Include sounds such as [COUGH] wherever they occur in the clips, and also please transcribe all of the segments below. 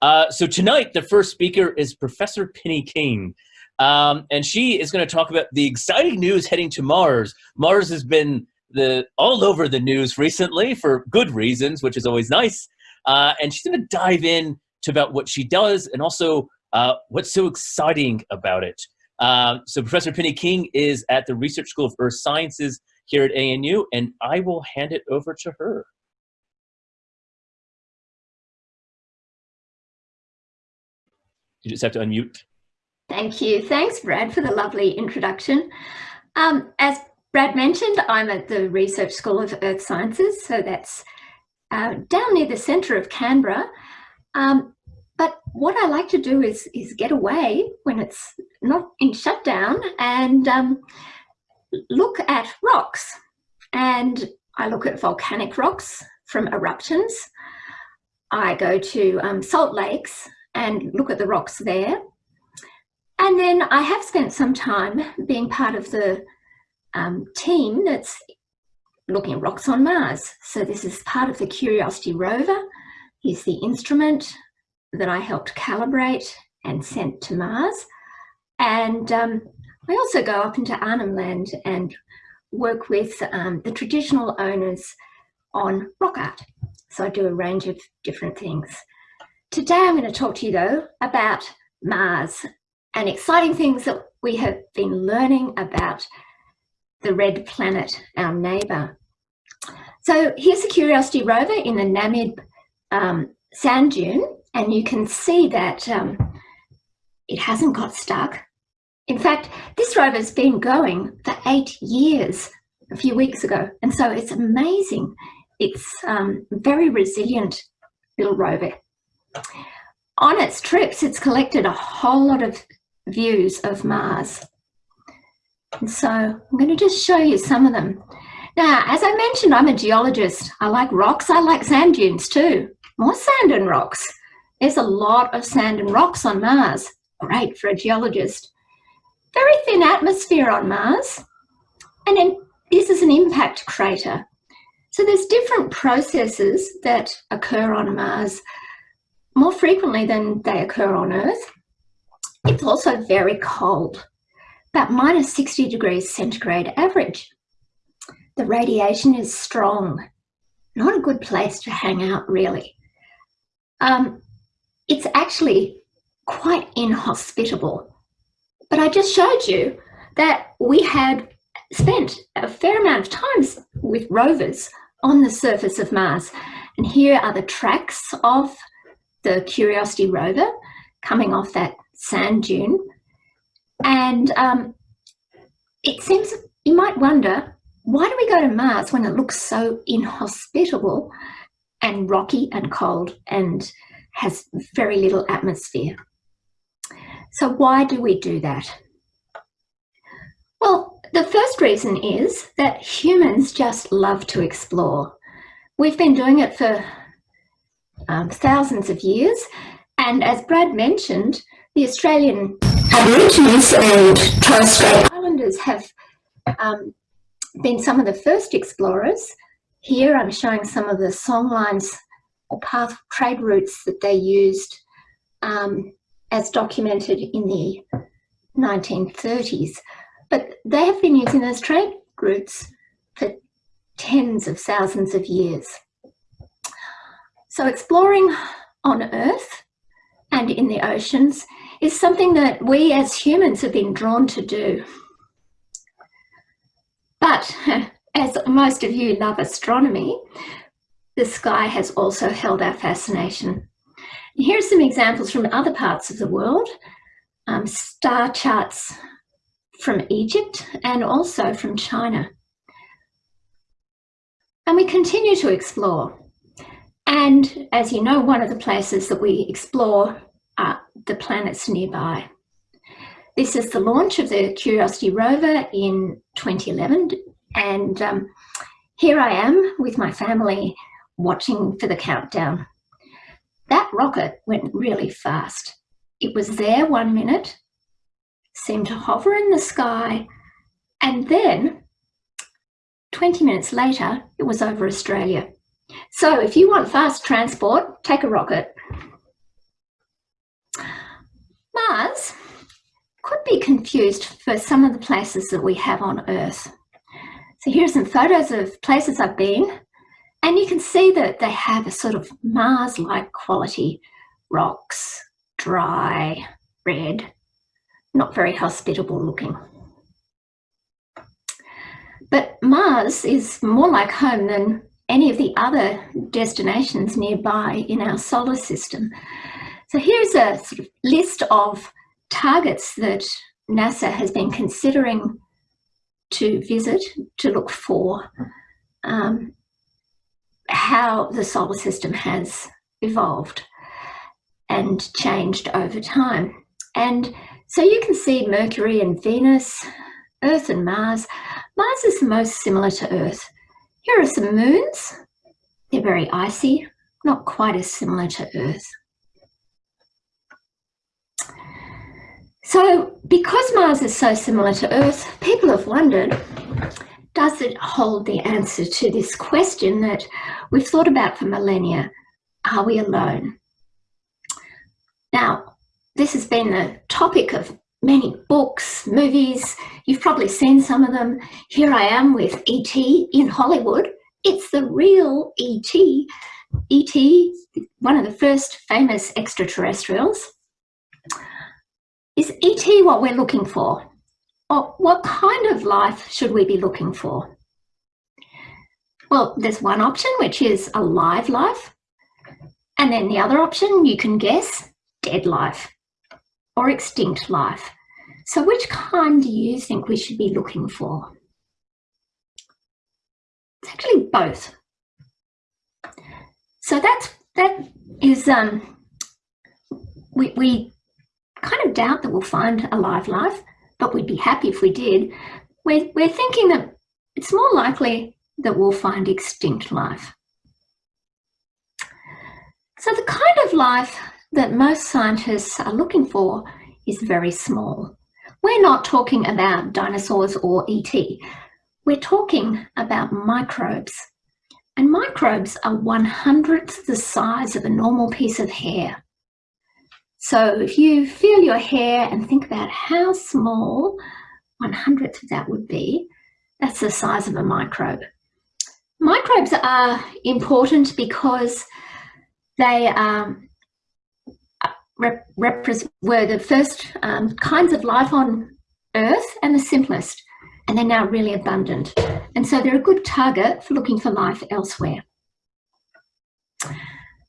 Uh, so tonight, the first speaker is Professor Penny King. Um, and she is going to talk about the exciting news heading to Mars. Mars has been the all over the news recently for good reasons, which is always nice. Uh, and she's going to dive in to about what she does and also uh, what's so exciting about it. Uh, so Professor Penny King is at the Research School of Earth Sciences here at ANU, and I will hand it over to her. You just have to unmute. Thank you. Thanks, Brad, for the lovely introduction. Um, as Brad mentioned, I'm at the Research School of Earth Sciences, so that's uh, down near the centre of Canberra. Um, but what I like to do is, is get away when it's not in shutdown and um, look at rocks. And I look at volcanic rocks from eruptions. I go to um, salt lakes and look at the rocks there. And then I have spent some time being part of the um, team that's looking at rocks on Mars. So this is part of the Curiosity rover. Here's the instrument that I helped calibrate and sent to Mars. And um, I also go up into Arnhem Land and work with um, the traditional owners on rock art. So I do a range of different things. Today I'm going to talk to you though about Mars and exciting things that we have been learning about the red planet, our neighbour. So here's the Curiosity rover in the Namib um, sand dune and you can see that um, it hasn't got stuck. In fact, this rover's been going for eight years a few weeks ago and so it's amazing. It's um, very resilient little rover on its trips, it's collected a whole lot of views of Mars. And so I'm going to just show you some of them. Now, as I mentioned, I'm a geologist. I like rocks. I like sand dunes too. More sand and rocks. There's a lot of sand and rocks on Mars. Great for a geologist. Very thin atmosphere on Mars. And then this is an impact crater. So there's different processes that occur on Mars more frequently than they occur on Earth. It's also very cold, about minus 60 degrees centigrade average. The radiation is strong, not a good place to hang out really. Um, it's actually quite inhospitable. But I just showed you that we had spent a fair amount of times with rovers on the surface of Mars. And here are the tracks of the Curiosity rover coming off that sand dune. And um, it seems, you might wonder, why do we go to Mars when it looks so inhospitable and rocky and cold and has very little atmosphere? So why do we do that? Well, the first reason is that humans just love to explore. We've been doing it for um, thousands of years. And as Brad mentioned, the Australian Aborigines and Torres Strait Islanders have um, been some of the first explorers. Here I'm showing some of the songlines or path trade routes that they used um, as documented in the 1930s. But they have been using those trade routes for tens of thousands of years. So exploring on Earth and in the oceans is something that we as humans have been drawn to do. But [LAUGHS] as most of you love astronomy, the sky has also held our fascination. Here are some examples from other parts of the world, um, star charts from Egypt and also from China. And we continue to explore. And as you know, one of the places that we explore are the planets nearby. This is the launch of the Curiosity rover in 2011. And um, here I am with my family watching for the countdown. That rocket went really fast. It was there one minute, seemed to hover in the sky, and then 20 minutes later, it was over Australia. So if you want fast transport, take a rocket. Mars could be confused for some of the places that we have on Earth. So here are some photos of places I've been and you can see that they have a sort of Mars-like quality. Rocks, dry, red, not very hospitable looking. But Mars is more like home than any of the other destinations nearby in our solar system. So here's a sort of list of targets that NASA has been considering to visit to look for um, how the solar system has evolved and changed over time. And so you can see Mercury and Venus, Earth and Mars. Mars is the most similar to Earth. Here are some moons. They're very icy, not quite as similar to Earth. So because Mars is so similar to Earth, people have wondered, does it hold the answer to this question that we've thought about for millennia? Are we alone? Now, this has been the topic of many books, movies. You've probably seen some of them. Here I am with E.T. in Hollywood. It's the real E.T. E.T., one of the first famous extraterrestrials. Is ET what we're looking for? Or what kind of life should we be looking for? Well, there's one option, which is a live life. And then the other option, you can guess, dead life or extinct life. So which kind do you think we should be looking for? It's actually both. So that's, that is, um, we, we kind of doubt that we'll find a live life, but we'd be happy if we did. We're, we're thinking that it's more likely that we'll find extinct life. So the kind of life that most scientists are looking for is very small. We're not talking about dinosaurs or ET. We're talking about microbes. And microbes are one hundredth the size of a normal piece of hair. So if you feel your hair and think about how small one hundredth of that would be, that's the size of a microbe. Microbes are important because they um, were the first um, kinds of life on Earth and the simplest, and they're now really abundant. And so they're a good target for looking for life elsewhere.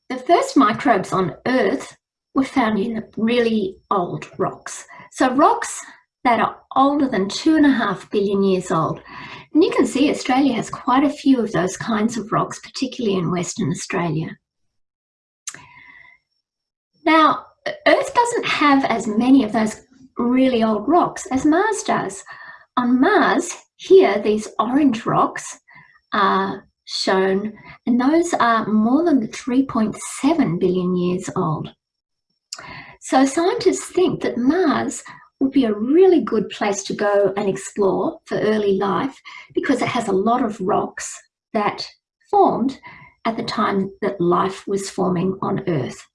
The first microbes on Earth were found in really old rocks. So rocks that are older than two and a half billion years old. And you can see Australia has quite a few of those kinds of rocks, particularly in Western Australia. Now, Earth doesn't have as many of those really old rocks as Mars does. On Mars, here, these orange rocks are shown, and those are more than 3.7 billion years old. So scientists think that Mars would be a really good place to go and explore for early life because it has a lot of rocks that formed at the time that life was forming on Earth.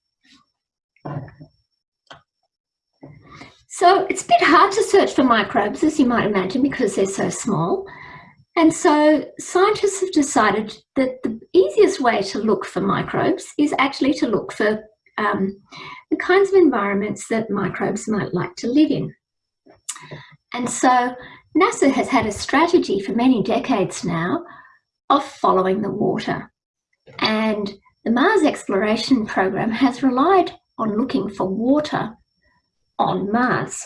So it's a bit hard to search for microbes, as you might imagine, because they're so small. And so scientists have decided that the easiest way to look for microbes is actually to look for um, the kinds of environments that microbes might like to live in. And so NASA has had a strategy for many decades now of following the water. And the Mars exploration program has relied on looking for water on Mars.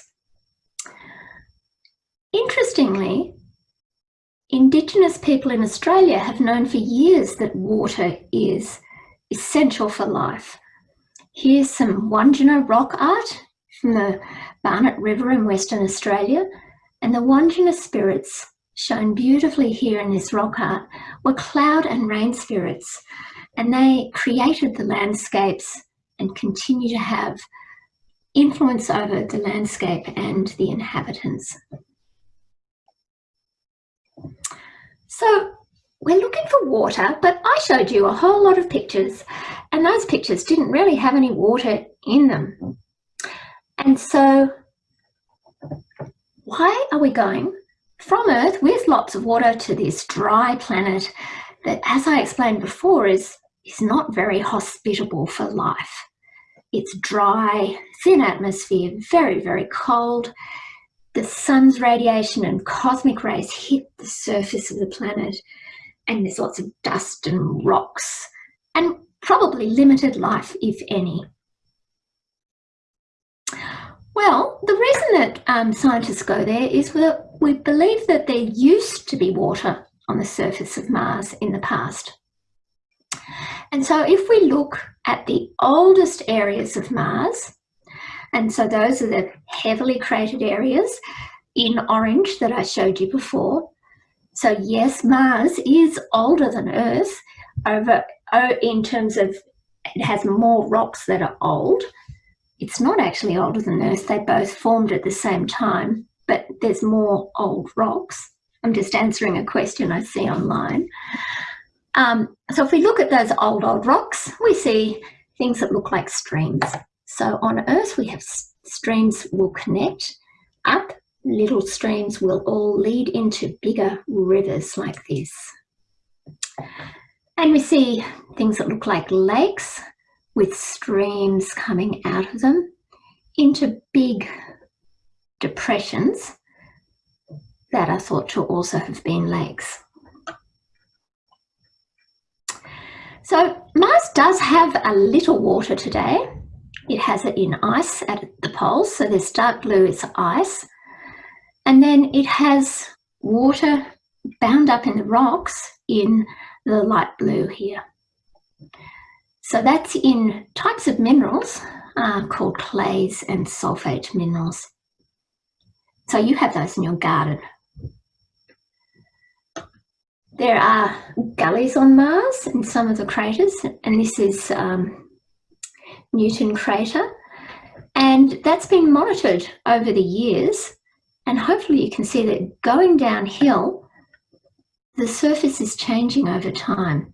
Interestingly, Indigenous people in Australia have known for years that water is essential for life. Here's some Wandjina rock art from the Barnett River in Western Australia. And the Wandjina spirits shown beautifully here in this rock art were cloud and rain spirits. And they created the landscapes and continue to have influence over the landscape and the inhabitants. So we're looking for water, but I showed you a whole lot of pictures and those pictures didn't really have any water in them. And so why are we going from Earth with lots of water to this dry planet that, as I explained before, is, is not very hospitable for life. It's dry, thin atmosphere, very, very cold. The sun's radiation and cosmic rays hit the surface of the planet, and there's lots of dust and rocks, and probably limited life, if any. Well, the reason that um, scientists go there is that we believe that there used to be water on the surface of Mars in the past. And so if we look at the oldest areas of Mars, and so those are the heavily cratered areas in orange that I showed you before. So yes, Mars is older than Earth over oh, in terms of it has more rocks that are old. It's not actually older than Earth. They both formed at the same time, but there's more old rocks. I'm just answering a question I see online. Um, so if we look at those old, old rocks, we see things that look like streams. So on Earth, we have streams will connect up, little streams will all lead into bigger rivers like this. And we see things that look like lakes with streams coming out of them into big depressions that are thought to also have been lakes. So Mars does have a little water today. It has it in ice at the poles, so this dark blue is ice. And then it has water bound up in the rocks in the light blue here. So that's in types of minerals uh, called clays and sulfate minerals. So you have those in your garden. There are gullies on Mars in some of the craters, and this is um, Newton crater. And that's been monitored over the years. And hopefully you can see that going downhill, the surface is changing over time.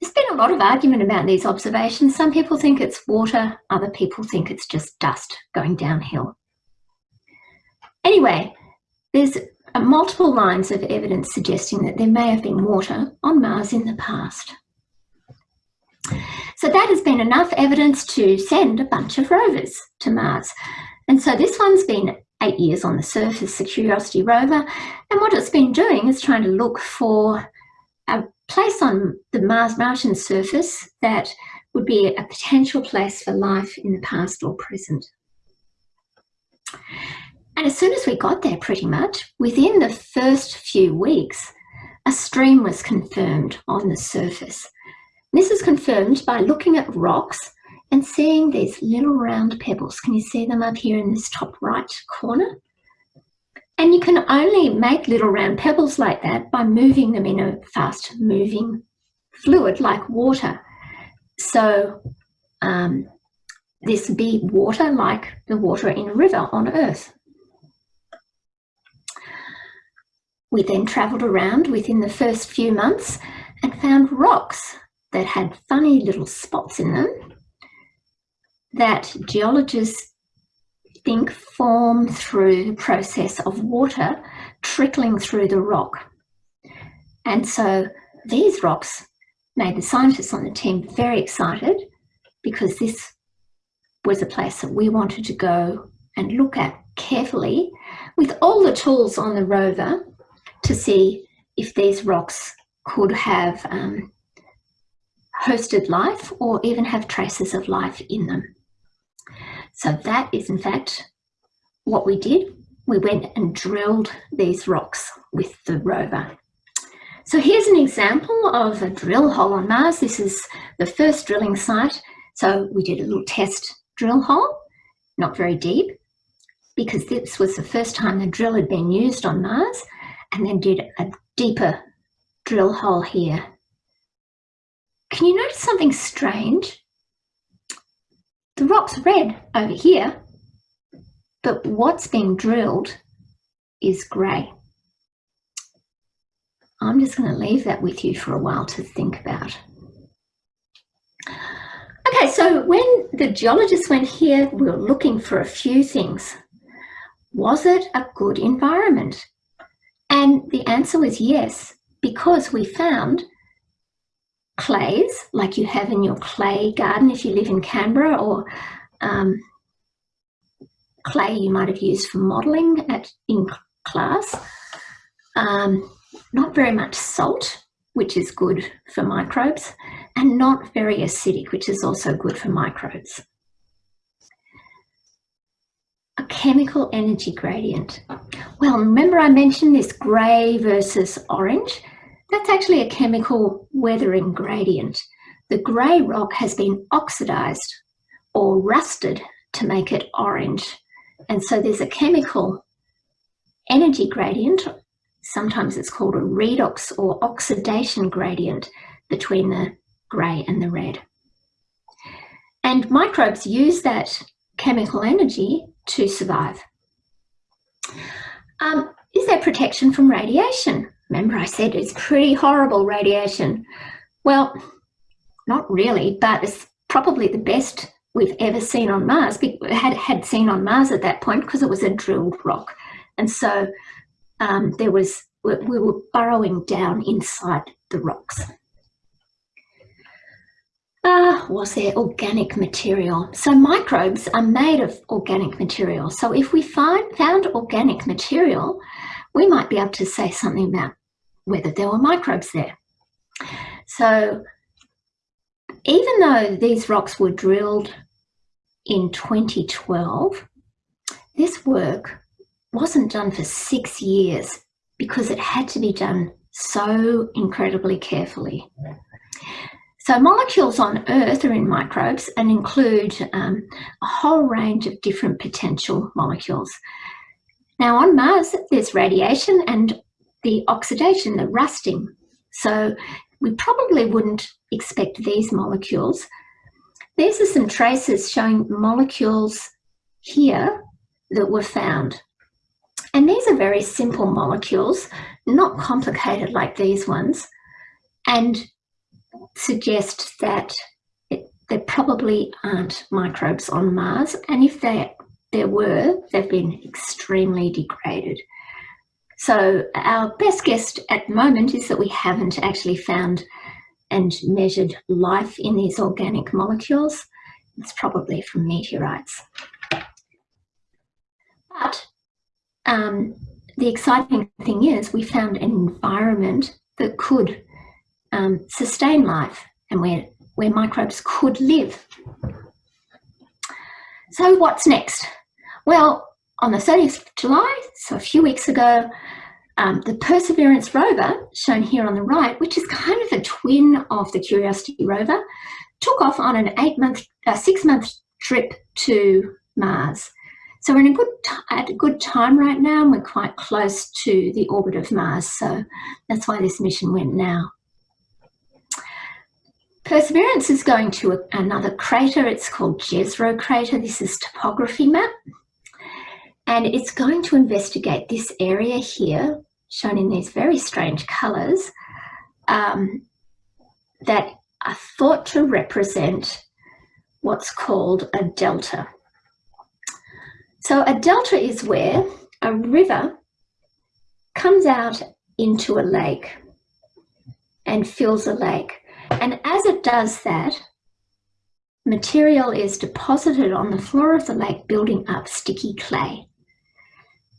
There's been a lot of argument about these observations. Some people think it's water, other people think it's just dust going downhill. Anyway, there's multiple lines of evidence suggesting that there may have been water on Mars in the past. So that has been enough evidence to send a bunch of rovers to Mars. And so this one's been eight years on the surface, the Curiosity rover. And what it's been doing is trying to look for a place on the Mars Martian surface that would be a potential place for life in the past or present. And as soon as we got there, pretty much, within the first few weeks, a stream was confirmed on the surface. This is confirmed by looking at rocks and seeing these little round pebbles. Can you see them up here in this top right corner? And you can only make little round pebbles like that by moving them in a fast moving fluid like water. So um, this be water like the water in a river on Earth. We then travelled around within the first few months and found rocks that had funny little spots in them that geologists think form through the process of water trickling through the rock. And so these rocks made the scientists on the team very excited because this was a place that we wanted to go and look at carefully with all the tools on the rover to see if these rocks could have um, hosted life or even have traces of life in them. So that is in fact what we did. We went and drilled these rocks with the rover. So here's an example of a drill hole on Mars. This is the first drilling site. So we did a little test drill hole, not very deep, because this was the first time the drill had been used on Mars and then did a deeper drill hole here. Can you notice something strange? The rock's red over here, but what's being drilled is grey. I'm just going to leave that with you for a while to think about. Okay, so when the geologists went here, we were looking for a few things. Was it a good environment? And the answer was yes, because we found clays, like you have in your clay garden if you live in Canberra, or um, clay you might have used for modelling at in class. Um, not very much salt, which is good for microbes, and not very acidic, which is also good for microbes a chemical energy gradient. Well, remember I mentioned this grey versus orange? That's actually a chemical weathering gradient. The grey rock has been oxidised or rusted to make it orange. And so there's a chemical energy gradient, sometimes it's called a redox or oxidation gradient between the grey and the red. And microbes use that chemical energy to survive. Um, is there protection from radiation? Remember I said it's pretty horrible radiation. Well, not really, but it's probably the best we've ever seen on Mars, had, had seen on Mars at that point because it was a drilled rock. And so um, there was, we were burrowing down inside the rocks. Uh, was there organic material? So microbes are made of organic material. So if we find found organic material, we might be able to say something about whether there were microbes there. So even though these rocks were drilled in 2012, this work wasn't done for six years because it had to be done so incredibly carefully. So molecules on Earth are in microbes and include um, a whole range of different potential molecules. Now on Mars, there's radiation and the oxidation, the rusting. So we probably wouldn't expect these molecules. These are some traces showing molecules here that were found. And these are very simple molecules, not complicated like these ones. And suggest that it, there probably aren't microbes on Mars, and if there, there were, they've been extremely degraded. So our best guess at the moment is that we haven't actually found and measured life in these organic molecules. It's probably from meteorites. But um, the exciting thing is we found an environment that could um, sustain life and where, where microbes could live. So what's next? Well, on the 30th of July, so a few weeks ago, um, the Perseverance rover, shown here on the right, which is kind of a twin of the Curiosity rover, took off on an eight-month, uh, six-month trip to Mars. So we're in a good at a good time right now, and we're quite close to the orbit of Mars. So that's why this mission went now. Perseverance is going to another crater. It's called Jezero crater. This is topography map. And it's going to investigate this area here, shown in these very strange colours, um, that are thought to represent what's called a delta. So a delta is where a river comes out into a lake and fills a lake. And as it does that, material is deposited on the floor of the lake, building up sticky clay.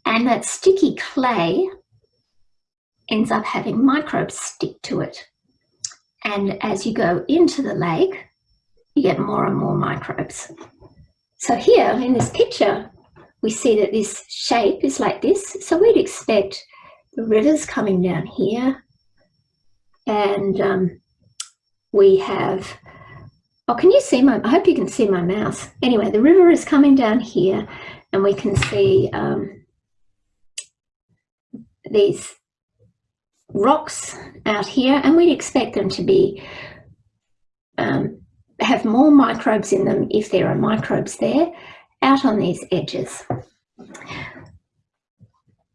And that sticky clay ends up having microbes stick to it. And as you go into the lake, you get more and more microbes. So here in this picture, we see that this shape is like this. So we'd expect the rivers coming down here and um, we have, oh, can you see my, I hope you can see my mouse. Anyway, the river is coming down here and we can see um, these rocks out here and we'd expect them to be, um, have more microbes in them if there are microbes there out on these edges.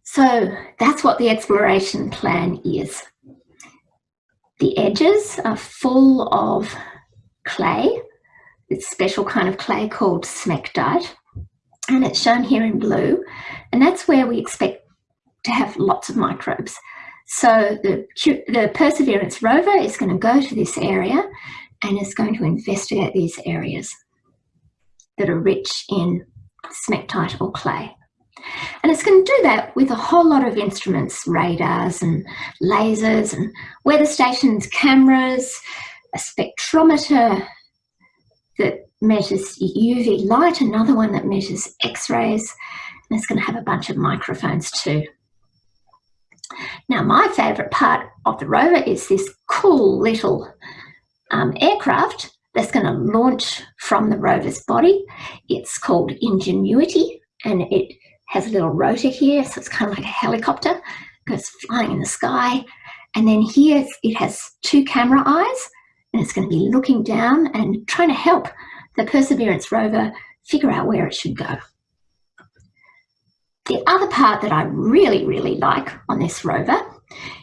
So that's what the exploration plan is. The edges are full of clay, this special kind of clay called smectite. and it's shown here in blue, and that's where we expect to have lots of microbes. So the, the Perseverance rover is going to go to this area and is going to investigate these areas that are rich in smectite or clay. And it's going to do that with a whole lot of instruments, radars and lasers and weather stations, cameras, a spectrometer that measures UV light, another one that measures X-rays, and it's going to have a bunch of microphones too. Now, my favourite part of the rover is this cool little um, aircraft that's going to launch from the rover's body. It's called Ingenuity and it has a little rotor here, so it's kind of like a helicopter, goes flying in the sky. And then here it has two camera eyes and it's going to be looking down and trying to help the Perseverance rover figure out where it should go. The other part that I really, really like on this rover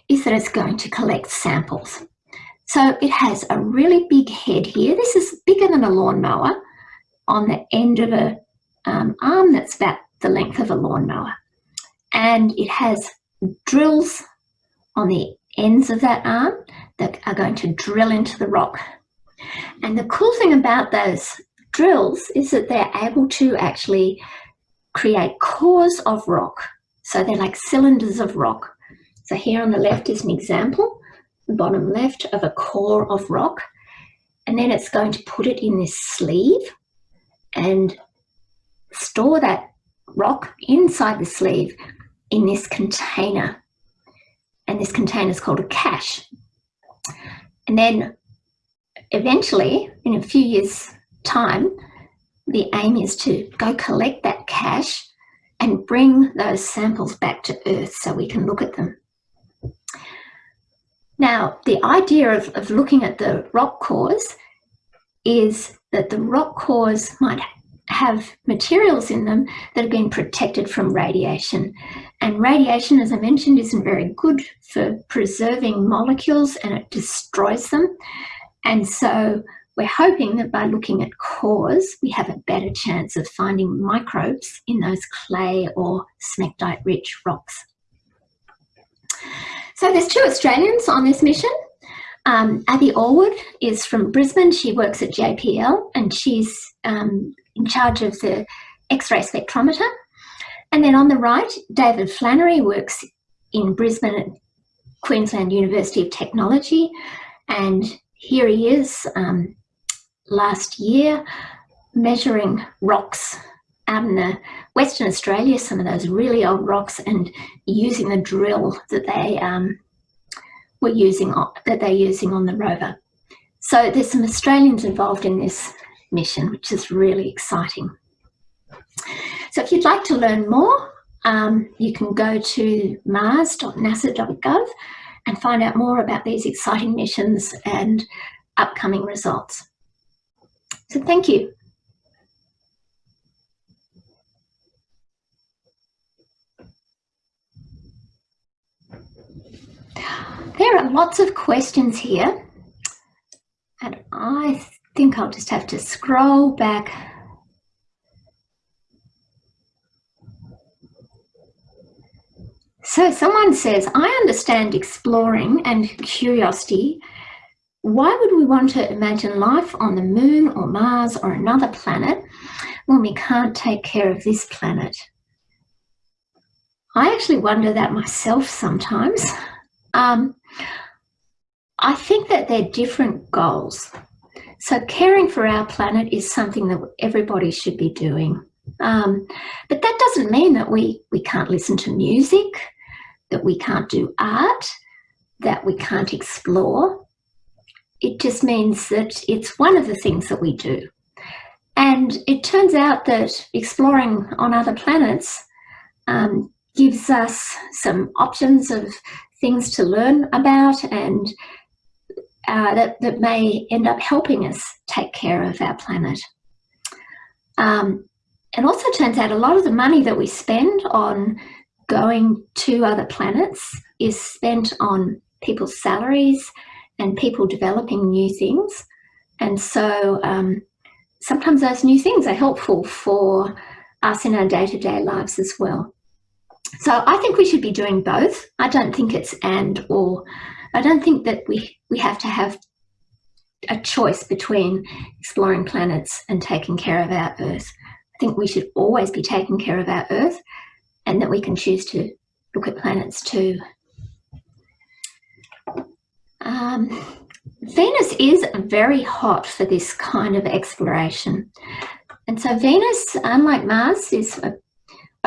is that it's going to collect samples. So it has a really big head here. This is bigger than a lawnmower on the end of a um, arm that's about the length of a lawnmower. And it has drills on the ends of that arm that are going to drill into the rock. And the cool thing about those drills is that they're able to actually create cores of rock. So they're like cylinders of rock. So here on the left is an example, bottom left of a core of rock. And then it's going to put it in this sleeve and store that rock inside the sleeve in this container. And this container is called a cache. And then eventually, in a few years' time, the aim is to go collect that cache and bring those samples back to Earth so we can look at them. Now, the idea of, of looking at the rock cores is that the rock cores might have materials in them that have been protected from radiation. And radiation, as I mentioned, isn't very good for preserving molecules and it destroys them. And so we're hoping that by looking at cores, we have a better chance of finding microbes in those clay or smectite-rich rocks. So there's two Australians on this mission. Um, Abby Allwood is from Brisbane. She works at JPL and she's um, in charge of the X-ray spectrometer. And then on the right, David Flannery works in Brisbane at Queensland University of Technology. And here he is um, last year measuring rocks out in the Western Australia, some of those really old rocks, and using the drill that they um, were using on, that they're using on the rover. So there's some Australians involved in this mission, which is really exciting. So if you'd like to learn more, um, you can go to mars.nasa.gov and find out more about these exciting missions and upcoming results. So thank you. There are lots of questions here and I think I'll just have to scroll back So someone says, I understand exploring and curiosity why would we want to imagine life on the moon or Mars or another planet when we can't take care of this planet? I actually wonder that myself sometimes. Um, I think that they're different goals. So caring for our planet is something that everybody should be doing. Um, but that doesn't mean that we, we can't listen to music, that we can't do art, that we can't explore it just means that it's one of the things that we do. And it turns out that exploring on other planets um, gives us some options of things to learn about and uh, that, that may end up helping us take care of our planet. Um, it also turns out a lot of the money that we spend on going to other planets is spent on people's salaries and people developing new things. And so um, sometimes those new things are helpful for us in our day-to-day -day lives as well. So I think we should be doing both. I don't think it's and or. I don't think that we, we have to have a choice between exploring planets and taking care of our Earth. I think we should always be taking care of our Earth and that we can choose to look at planets too. Um, Venus is very hot for this kind of exploration. And so Venus, unlike Mars, is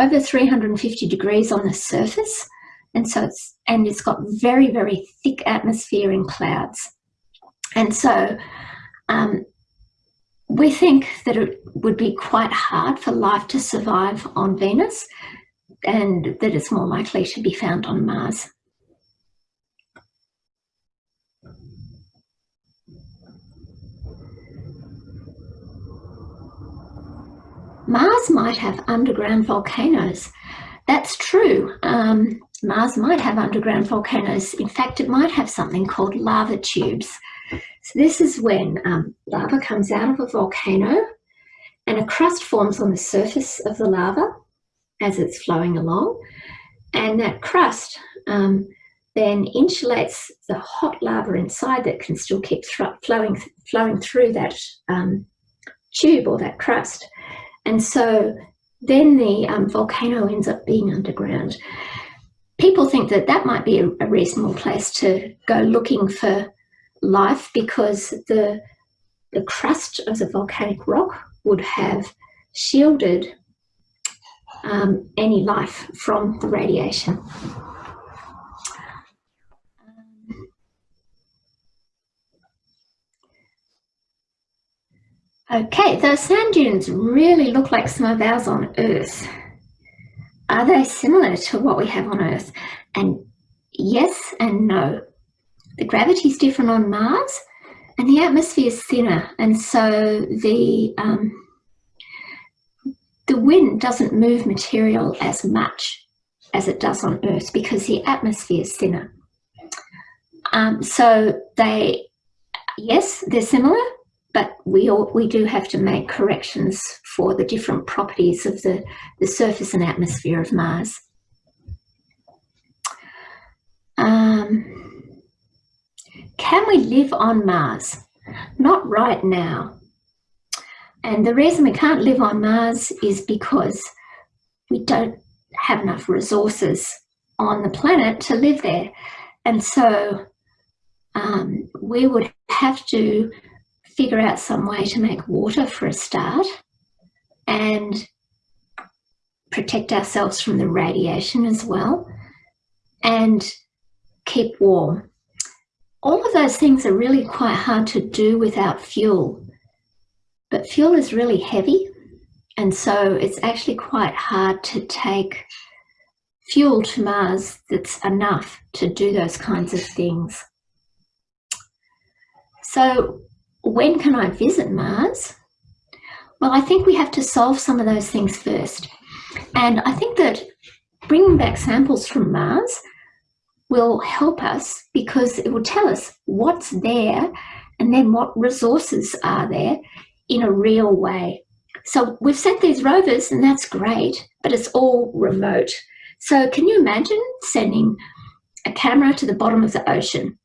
over 350 degrees on the surface. And so it's, and it's got very, very thick atmosphere and clouds. And so um, we think that it would be quite hard for life to survive on Venus and that it's more likely to be found on Mars. Mars might have underground volcanoes. That's true. Um, Mars might have underground volcanoes. In fact, it might have something called lava tubes. So this is when um, lava comes out of a volcano and a crust forms on the surface of the lava as it's flowing along. And that crust um, then insulates the hot lava inside that can still keep flowing, flowing through that um, tube or that crust. And so then the um, volcano ends up being underground. People think that that might be a, a reasonable place to go looking for life because the, the crust of the volcanic rock would have shielded um, any life from the radiation. Okay, those sand dunes really look like some of ours on Earth. Are they similar to what we have on Earth? And yes and no. The gravity is different on Mars and the atmosphere is thinner and so the um, the wind doesn't move material as much as it does on Earth because the atmosphere is thinner. Um, so they, yes, they're similar, but we all, we do have to make corrections for the different properties of the, the surface and atmosphere of Mars. Um, can we live on Mars? Not right now. And the reason we can't live on Mars is because we don't have enough resources on the planet to live there. And so um, we would have to figure out some way to make water for a start and protect ourselves from the radiation as well and keep warm. All of those things are really quite hard to do without fuel, but fuel is really heavy and so it's actually quite hard to take fuel to Mars that's enough to do those kinds of things. So when can I visit Mars? Well, I think we have to solve some of those things first. And I think that bringing back samples from Mars will help us because it will tell us what's there and then what resources are there in a real way. So we've sent these rovers and that's great, but it's all remote. So can you imagine sending a camera to the bottom of the ocean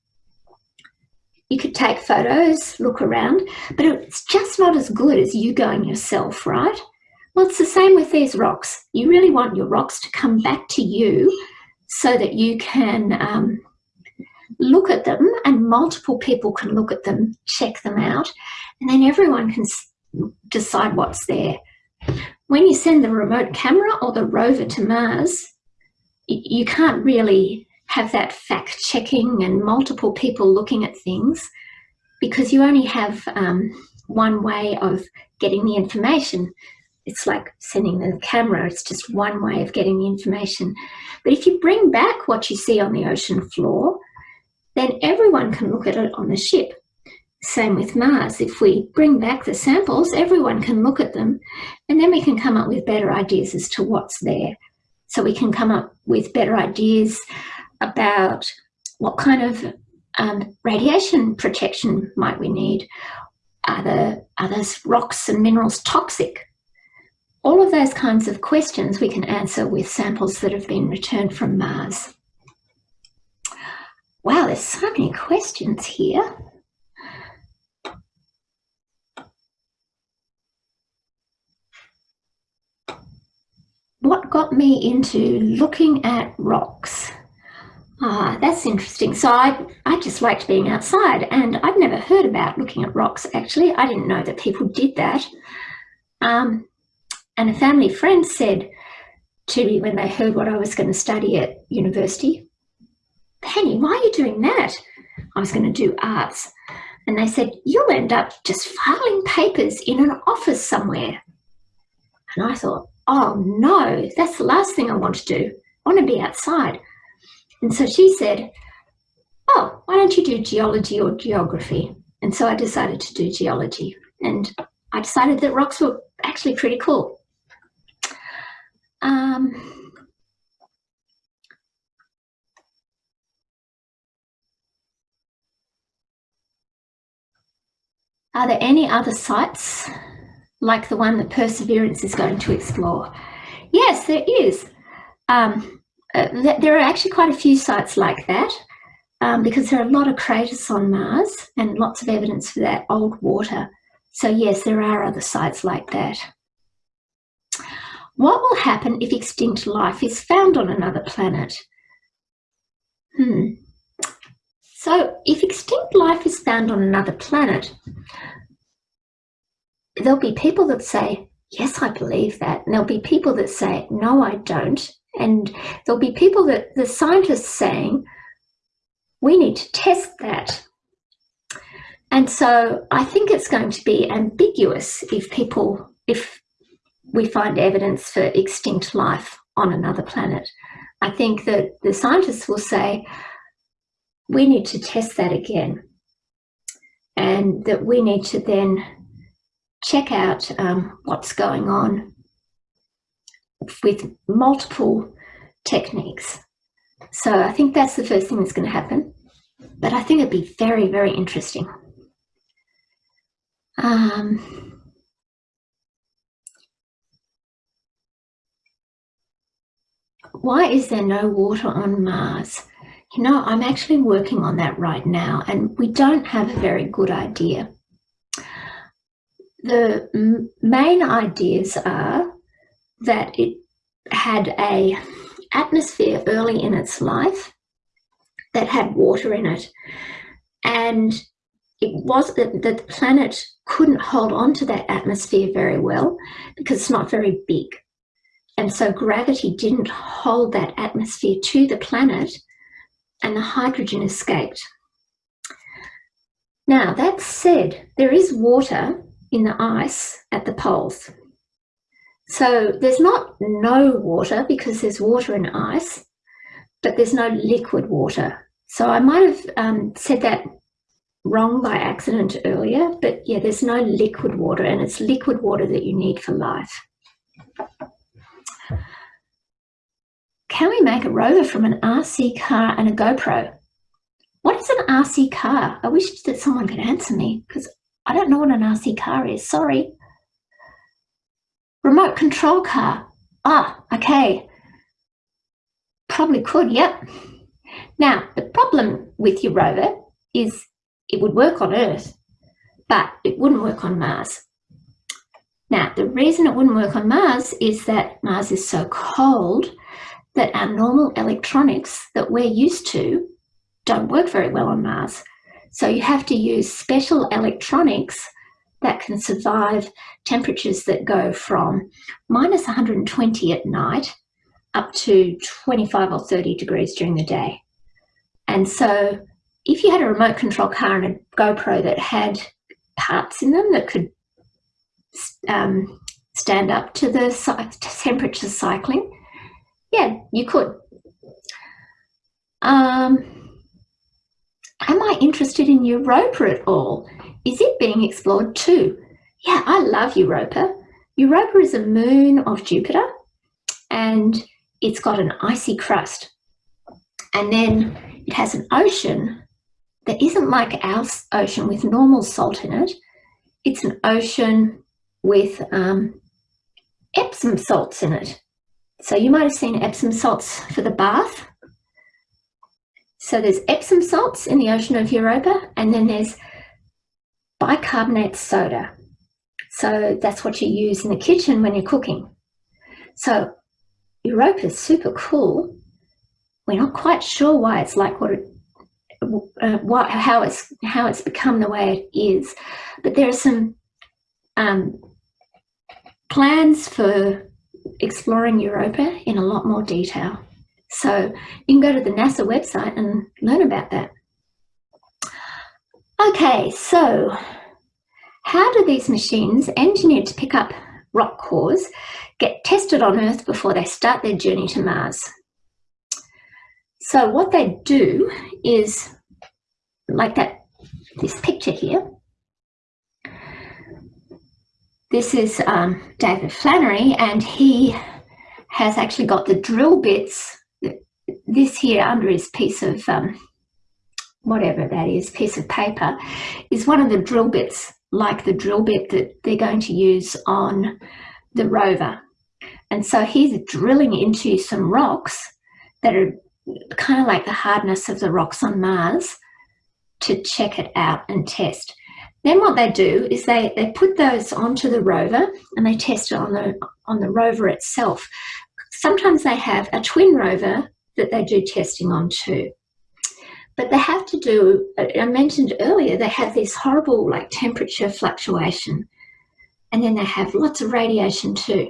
you could take photos, look around, but it's just not as good as you going yourself, right? Well, it's the same with these rocks. You really want your rocks to come back to you so that you can um, look at them and multiple people can look at them, check them out, and then everyone can decide what's there. When you send the remote camera or the rover to Mars, you can't really have that fact checking and multiple people looking at things because you only have um, one way of getting the information. It's like sending the camera, it's just one way of getting the information. But if you bring back what you see on the ocean floor, then everyone can look at it on the ship. Same with Mars. If we bring back the samples, everyone can look at them and then we can come up with better ideas as to what's there. So we can come up with better ideas about what kind of um, radiation protection might we need? Are, the, are those rocks and minerals toxic? All of those kinds of questions we can answer with samples that have been returned from Mars. Wow, there's so many questions here. What got me into looking at rocks? Ah, that's interesting. So I, I just liked being outside and I'd never heard about looking at rocks actually. I didn't know that people did that. Um, and a family friend said to me when they heard what I was going to study at university, Penny, why are you doing that? I was going to do arts. And they said, you'll end up just filing papers in an office somewhere. And I thought, oh no, that's the last thing I want to do. I want to be outside. And so she said, oh, why don't you do geology or geography? And so I decided to do geology. And I decided that rocks were actually pretty cool. Um, Are there any other sites like the one that Perseverance is going to explore? Yes, there is. Um, uh, th there are actually quite a few sites like that um, because there are a lot of craters on Mars and lots of evidence for that old water. So yes, there are other sites like that. What will happen if extinct life is found on another planet? Hmm. So if extinct life is found on another planet, there'll be people that say, yes, I believe that. And there'll be people that say, no, I don't. And there'll be people that the scientists saying, we need to test that. And so I think it's going to be ambiguous if people, if we find evidence for extinct life on another planet. I think that the scientists will say, we need to test that again and that we need to then check out um, what's going on with multiple techniques. So I think that's the first thing that's going to happen. But I think it'd be very, very interesting. Um, why is there no water on Mars? You know, I'm actually working on that right now and we don't have a very good idea. The main ideas are that it had a atmosphere early in its life that had water in it and it was that the planet couldn't hold on to that atmosphere very well because it's not very big and so gravity didn't hold that atmosphere to the planet and the hydrogen escaped. Now, that said, there is water in the ice at the poles. So there's not no water because there's water in ice, but there's no liquid water. So I might have um, said that wrong by accident earlier, but yeah, there's no liquid water and it's liquid water that you need for life. Can we make a rover from an RC car and a GoPro? What is an RC car? I wish that someone could answer me because I don't know what an RC car is, sorry. Remote control car. Ah, okay. Probably could, yep. Now, the problem with your rover is it would work on Earth, but it wouldn't work on Mars. Now, the reason it wouldn't work on Mars is that Mars is so cold that our normal electronics that we're used to don't work very well on Mars. So you have to use special electronics that can survive temperatures that go from minus 120 at night up to 25 or 30 degrees during the day. And so if you had a remote control car and a GoPro that had parts in them that could um, stand up to the temperature cycling, yeah, you could. Um, am I interested in Europa at all? Is it being explored too? Yeah, I love Europa. Europa is a moon of Jupiter and it's got an icy crust. And then it has an ocean that isn't like our ocean with normal salt in it. It's an ocean with um, Epsom salts in it. So you might have seen Epsom salts for the bath. So there's Epsom salts in the ocean of Europa, and then there's bicarbonate soda. So that's what you use in the kitchen when you're cooking. So Europa is super cool. We're not quite sure why it's like what it, uh, what, how it's how it's become the way it is, but there are some um, plans for exploring Europa in a lot more detail. So you can go to the NASA website and learn about that. Okay, so how do these machines engineered to pick up rock cores get tested on Earth before they start their journey to Mars? So what they do is, like that, this picture here, this is um, David Flannery and he has actually got the drill bits, this here under his piece of, um, whatever that is, piece of paper, is one of the drill bits, like the drill bit that they're going to use on the rover. And so he's drilling into some rocks that are kind of like the hardness of the rocks on Mars to check it out and test. Then what they do is they, they put those onto the rover and they test it on the, on the rover itself. Sometimes they have a twin rover that they do testing on too. But they have to do, I mentioned earlier, they have this horrible like temperature fluctuation and then they have lots of radiation too.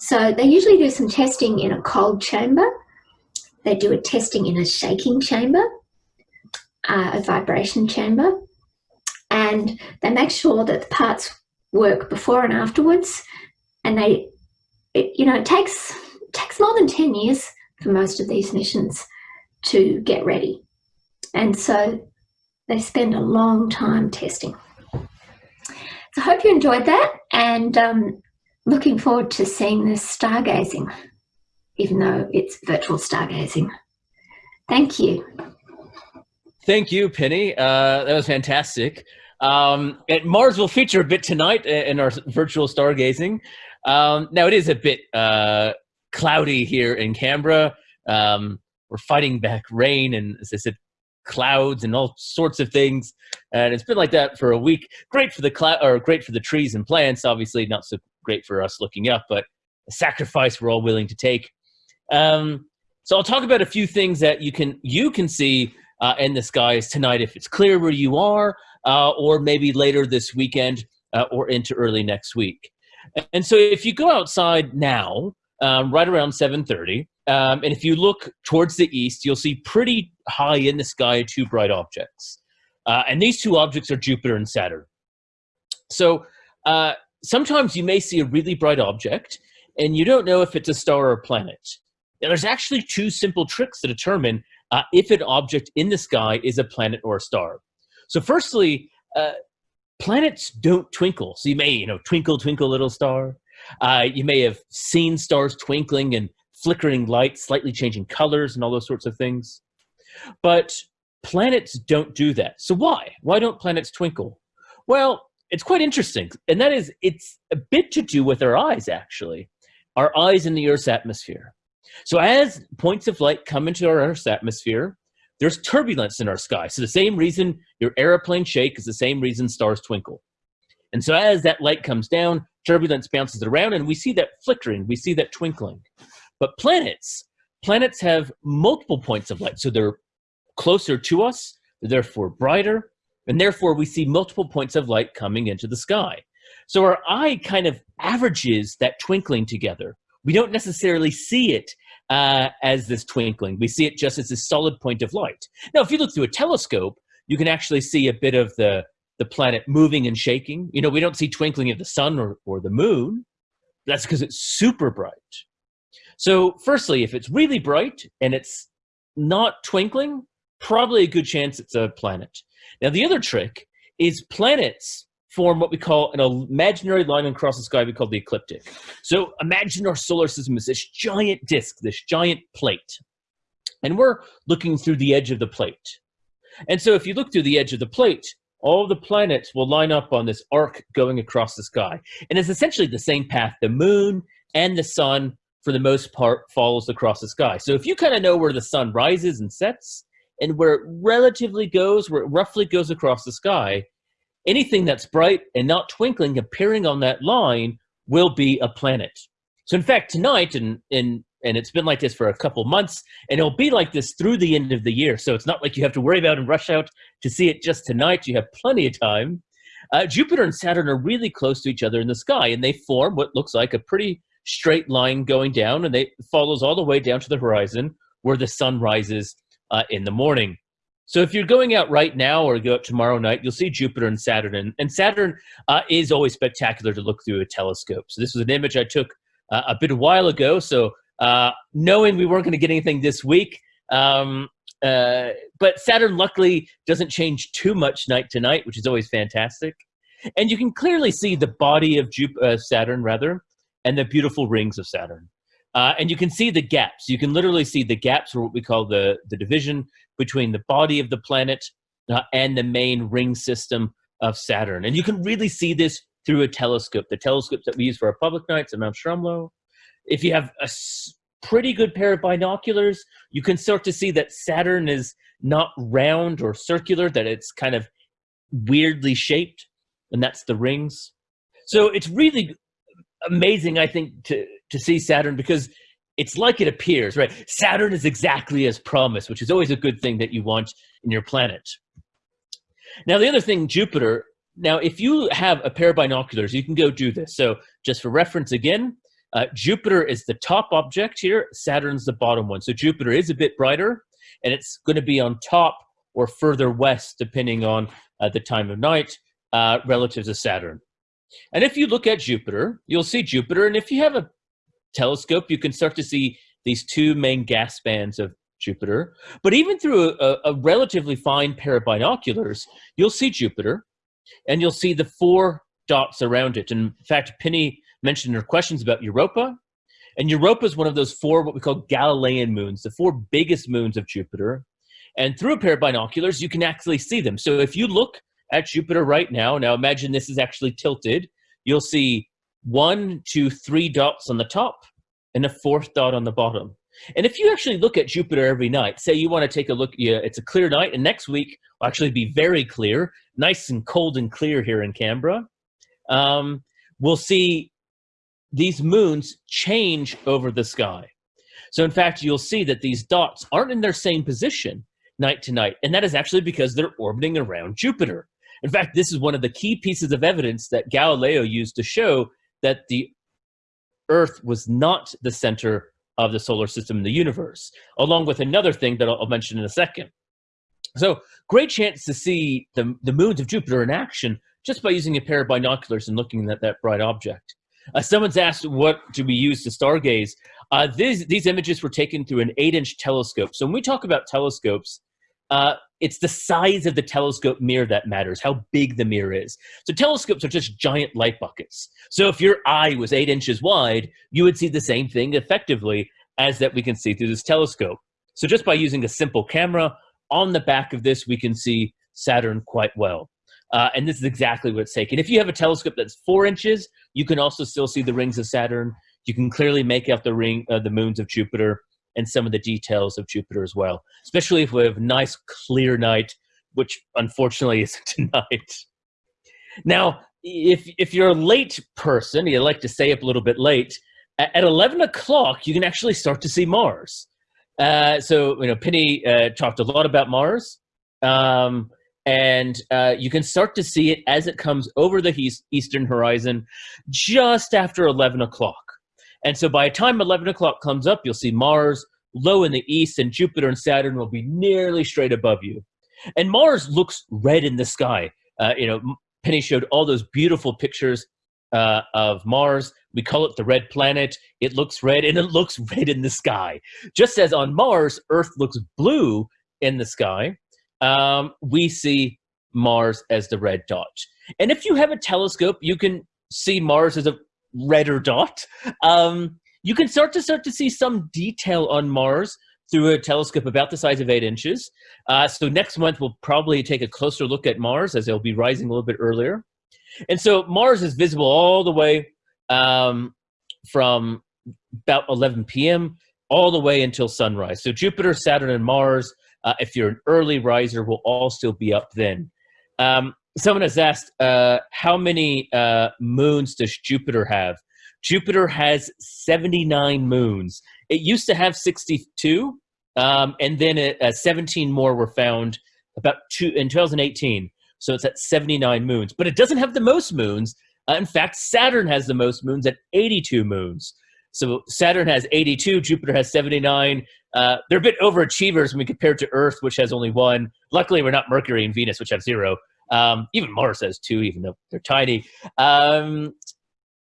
So they usually do some testing in a cold chamber. They do a testing in a shaking chamber, uh, a vibration chamber, and they make sure that the parts work before and afterwards. And they, it, you know, it takes it takes more than 10 years for most of these missions to get ready. And so they spend a long time testing. So I hope you enjoyed that and um, looking forward to seeing this stargazing, even though it's virtual stargazing. Thank you. Thank you, Penny. Uh, that was fantastic. Um, Mars will feature a bit tonight in our virtual stargazing. Um, now, it is a bit uh, cloudy here in Canberra. Um, we're fighting back rain and, as I said, clouds and all sorts of things. And it's been like that for a week. Great for the cloud, or great for the trees and plants. Obviously, not so great for us looking up, but a sacrifice we're all willing to take. Um, so I'll talk about a few things that you can you can see uh, in the skies tonight if it's clear where you are, uh, or maybe later this weekend uh, or into early next week. And so if you go outside now, um, right around 7.30, um, and if you look towards the east, you'll see pretty high in the sky two bright objects. Uh, and these two objects are Jupiter and Saturn. So uh, sometimes you may see a really bright object, and you don't know if it's a star or a planet. Now, there's actually two simple tricks to determine uh, if an object in the sky is a planet or a star. So firstly, uh, planets don't twinkle. So you may, you know, twinkle, twinkle, little star. Uh, you may have seen stars twinkling and flickering light, slightly changing colors and all those sorts of things. But planets don't do that. So why? Why don't planets twinkle? Well, it's quite interesting. And that is, it's a bit to do with our eyes, actually. Our eyes in the Earth's atmosphere. So as points of light come into our Earth's atmosphere, there's turbulence in our sky. So the same reason your airplane shake is the same reason stars twinkle. And so as that light comes down, turbulence bounces around and we see that flickering, we see that twinkling. But planets, planets have multiple points of light. So they're closer to us, they're therefore brighter, and therefore we see multiple points of light coming into the sky. So our eye kind of averages that twinkling together. We don't necessarily see it uh, as this twinkling. We see it just as a solid point of light. Now, if you look through a telescope, you can actually see a bit of the, the planet moving and shaking. You know, we don't see twinkling of the sun or, or the moon. That's because it's super bright. So firstly, if it's really bright and it's not twinkling, probably a good chance it's a planet. Now, the other trick is planets form what we call an imaginary line across the sky we call the ecliptic. So imagine our solar system is this giant disk, this giant plate. And we're looking through the edge of the plate. And so if you look through the edge of the plate, all the planets will line up on this arc going across the sky. And it's essentially the same path the moon and the sun, for the most part, follows across the sky. So if you kind of know where the sun rises and sets, and where it relatively goes, where it roughly goes across the sky, anything that's bright and not twinkling appearing on that line will be a planet. So in fact, tonight, and, and, and it's been like this for a couple months, and it'll be like this through the end of the year. So it's not like you have to worry about and rush out to see it just tonight. You have plenty of time. Uh, Jupiter and Saturn are really close to each other in the sky, and they form what looks like a pretty straight line going down, and it follows all the way down to the horizon where the sun rises uh, in the morning. So if you're going out right now or go out tomorrow night, you'll see Jupiter and Saturn. And, and Saturn uh, is always spectacular to look through a telescope. So this was an image I took uh, a bit a while ago. So uh, knowing we weren't going to get anything this week, um, uh, but Saturn luckily doesn't change too much night to night, which is always fantastic. And you can clearly see the body of Jup uh, Saturn, rather, and the beautiful rings of Saturn. Uh, and you can see the gaps. You can literally see the gaps, or what we call the, the division between the body of the planet uh, and the main ring system of Saturn. And you can really see this through a telescope, the telescopes that we use for our public nights at Mount Stromlo. If you have a pretty good pair of binoculars, you can start to see that Saturn is not round or circular, that it's kind of weirdly shaped, and that's the rings. So it's really amazing, I think, to to see Saturn because it's like it appears, right? Saturn is exactly as promised, which is always a good thing that you want in your planet. Now, the other thing, Jupiter, now if you have a pair of binoculars, you can go do this. So just for reference again, uh, Jupiter is the top object here, Saturn's the bottom one. So Jupiter is a bit brighter, and it's going to be on top or further west, depending on uh, the time of night, uh, relative to Saturn. And if you look at Jupiter, you'll see Jupiter, and if you have a telescope, you can start to see these two main gas bands of Jupiter. But even through a, a, relatively fine pair of binoculars, you'll see Jupiter, and you'll see the four dots around it. In fact, Penny mentioned in her questions about Europa, and Europa is one of those four what we call Galilean moons, the four biggest moons of Jupiter. And through a pair of binoculars, you can actually see them. So if you look at Jupiter right now, now imagine this is actually tilted, you'll see one, two, three dots on the top and a fourth dot on the bottom. And if you actually look at Jupiter every night, say you want to take a look, yeah, it's a clear night, and next week will actually be very clear, nice and cold and clear here in Canberra. Um, we'll see these moons change over the sky. So in fact, you'll see that these dots aren't in their same position night to night, and that is actually because they're orbiting around Jupiter. In fact, this is one of the key pieces of evidence that Galileo used to show that the Earth was not the center of the solar system in the universe, along with another thing that I'll, mention in a second. So great chance to see the, the moons of Jupiter in action just by using a pair of binoculars and looking at that bright object. Uh, someone's asked, what do we use to stargaze? Uh, these, these images were taken through an eight-inch telescope. So when we talk about telescopes, uh, it's the size of the telescope mirror that matters, how big the mirror is. So telescopes are just giant light buckets. So if your eye was eight inches wide, you would see the same thing effectively as that we can see through this telescope. So just by using a simple camera, on the back of this, we can see Saturn quite well. Uh, and this is exactly what it's taking. If you have a telescope that's four inches, you can also still see the rings of Saturn. You can clearly make out the ring, uh, the moons of Jupiter and some of the details of Jupiter as well, especially if we have a nice clear night, which unfortunately [LAUGHS] isn't tonight. Now, if, if you're a late person, you like to stay up a little bit late, at 11 o'clock, you can actually start to see Mars. Uh, so, you know, Penny uh, talked a lot about Mars. Um, and uh, you can start to see it as it comes over the eastern horizon just after 11 o'clock. And so by the time 11 o'clock comes up, you'll see Mars low in the east and Jupiter and Saturn will be nearly straight above you. And Mars looks red in the sky. Uh, you know, Penny showed all those beautiful pictures uh, of Mars. We call it the red planet. It looks red and it looks [LAUGHS] red in the sky. Just as on Mars, Earth looks blue in the sky, um, we see Mars as the red dot. And if you have a telescope, you can see Mars as a redder dot. Um, you can start to start to see some detail on Mars through a telescope about the size of eight inches. Uh, so next month, we'll probably take a closer look at Mars as it'll be rising a little bit earlier. And so Mars is visible all the way um, from about 11 p.m. all the way until sunrise. So Jupiter, Saturn, and Mars, uh, if you're an early riser, we'll all still be up then. Um, someone has asked, uh, how many uh, moons does Jupiter have? Jupiter has 79 moons. It used to have 62, um, and then it, uh, 17 more were found about two in 2018. So it's at 79 moons, but it doesn't have the most moons. Uh, in fact, Saturn has the most moons at 82 moons. So Saturn has 82, Jupiter has 79. Uh, they're a bit overachievers when we compare to Earth, which has only one. Luckily, we're not Mercury and Venus, which have zero. Um, even Mars has two, even though they're tiny. Um,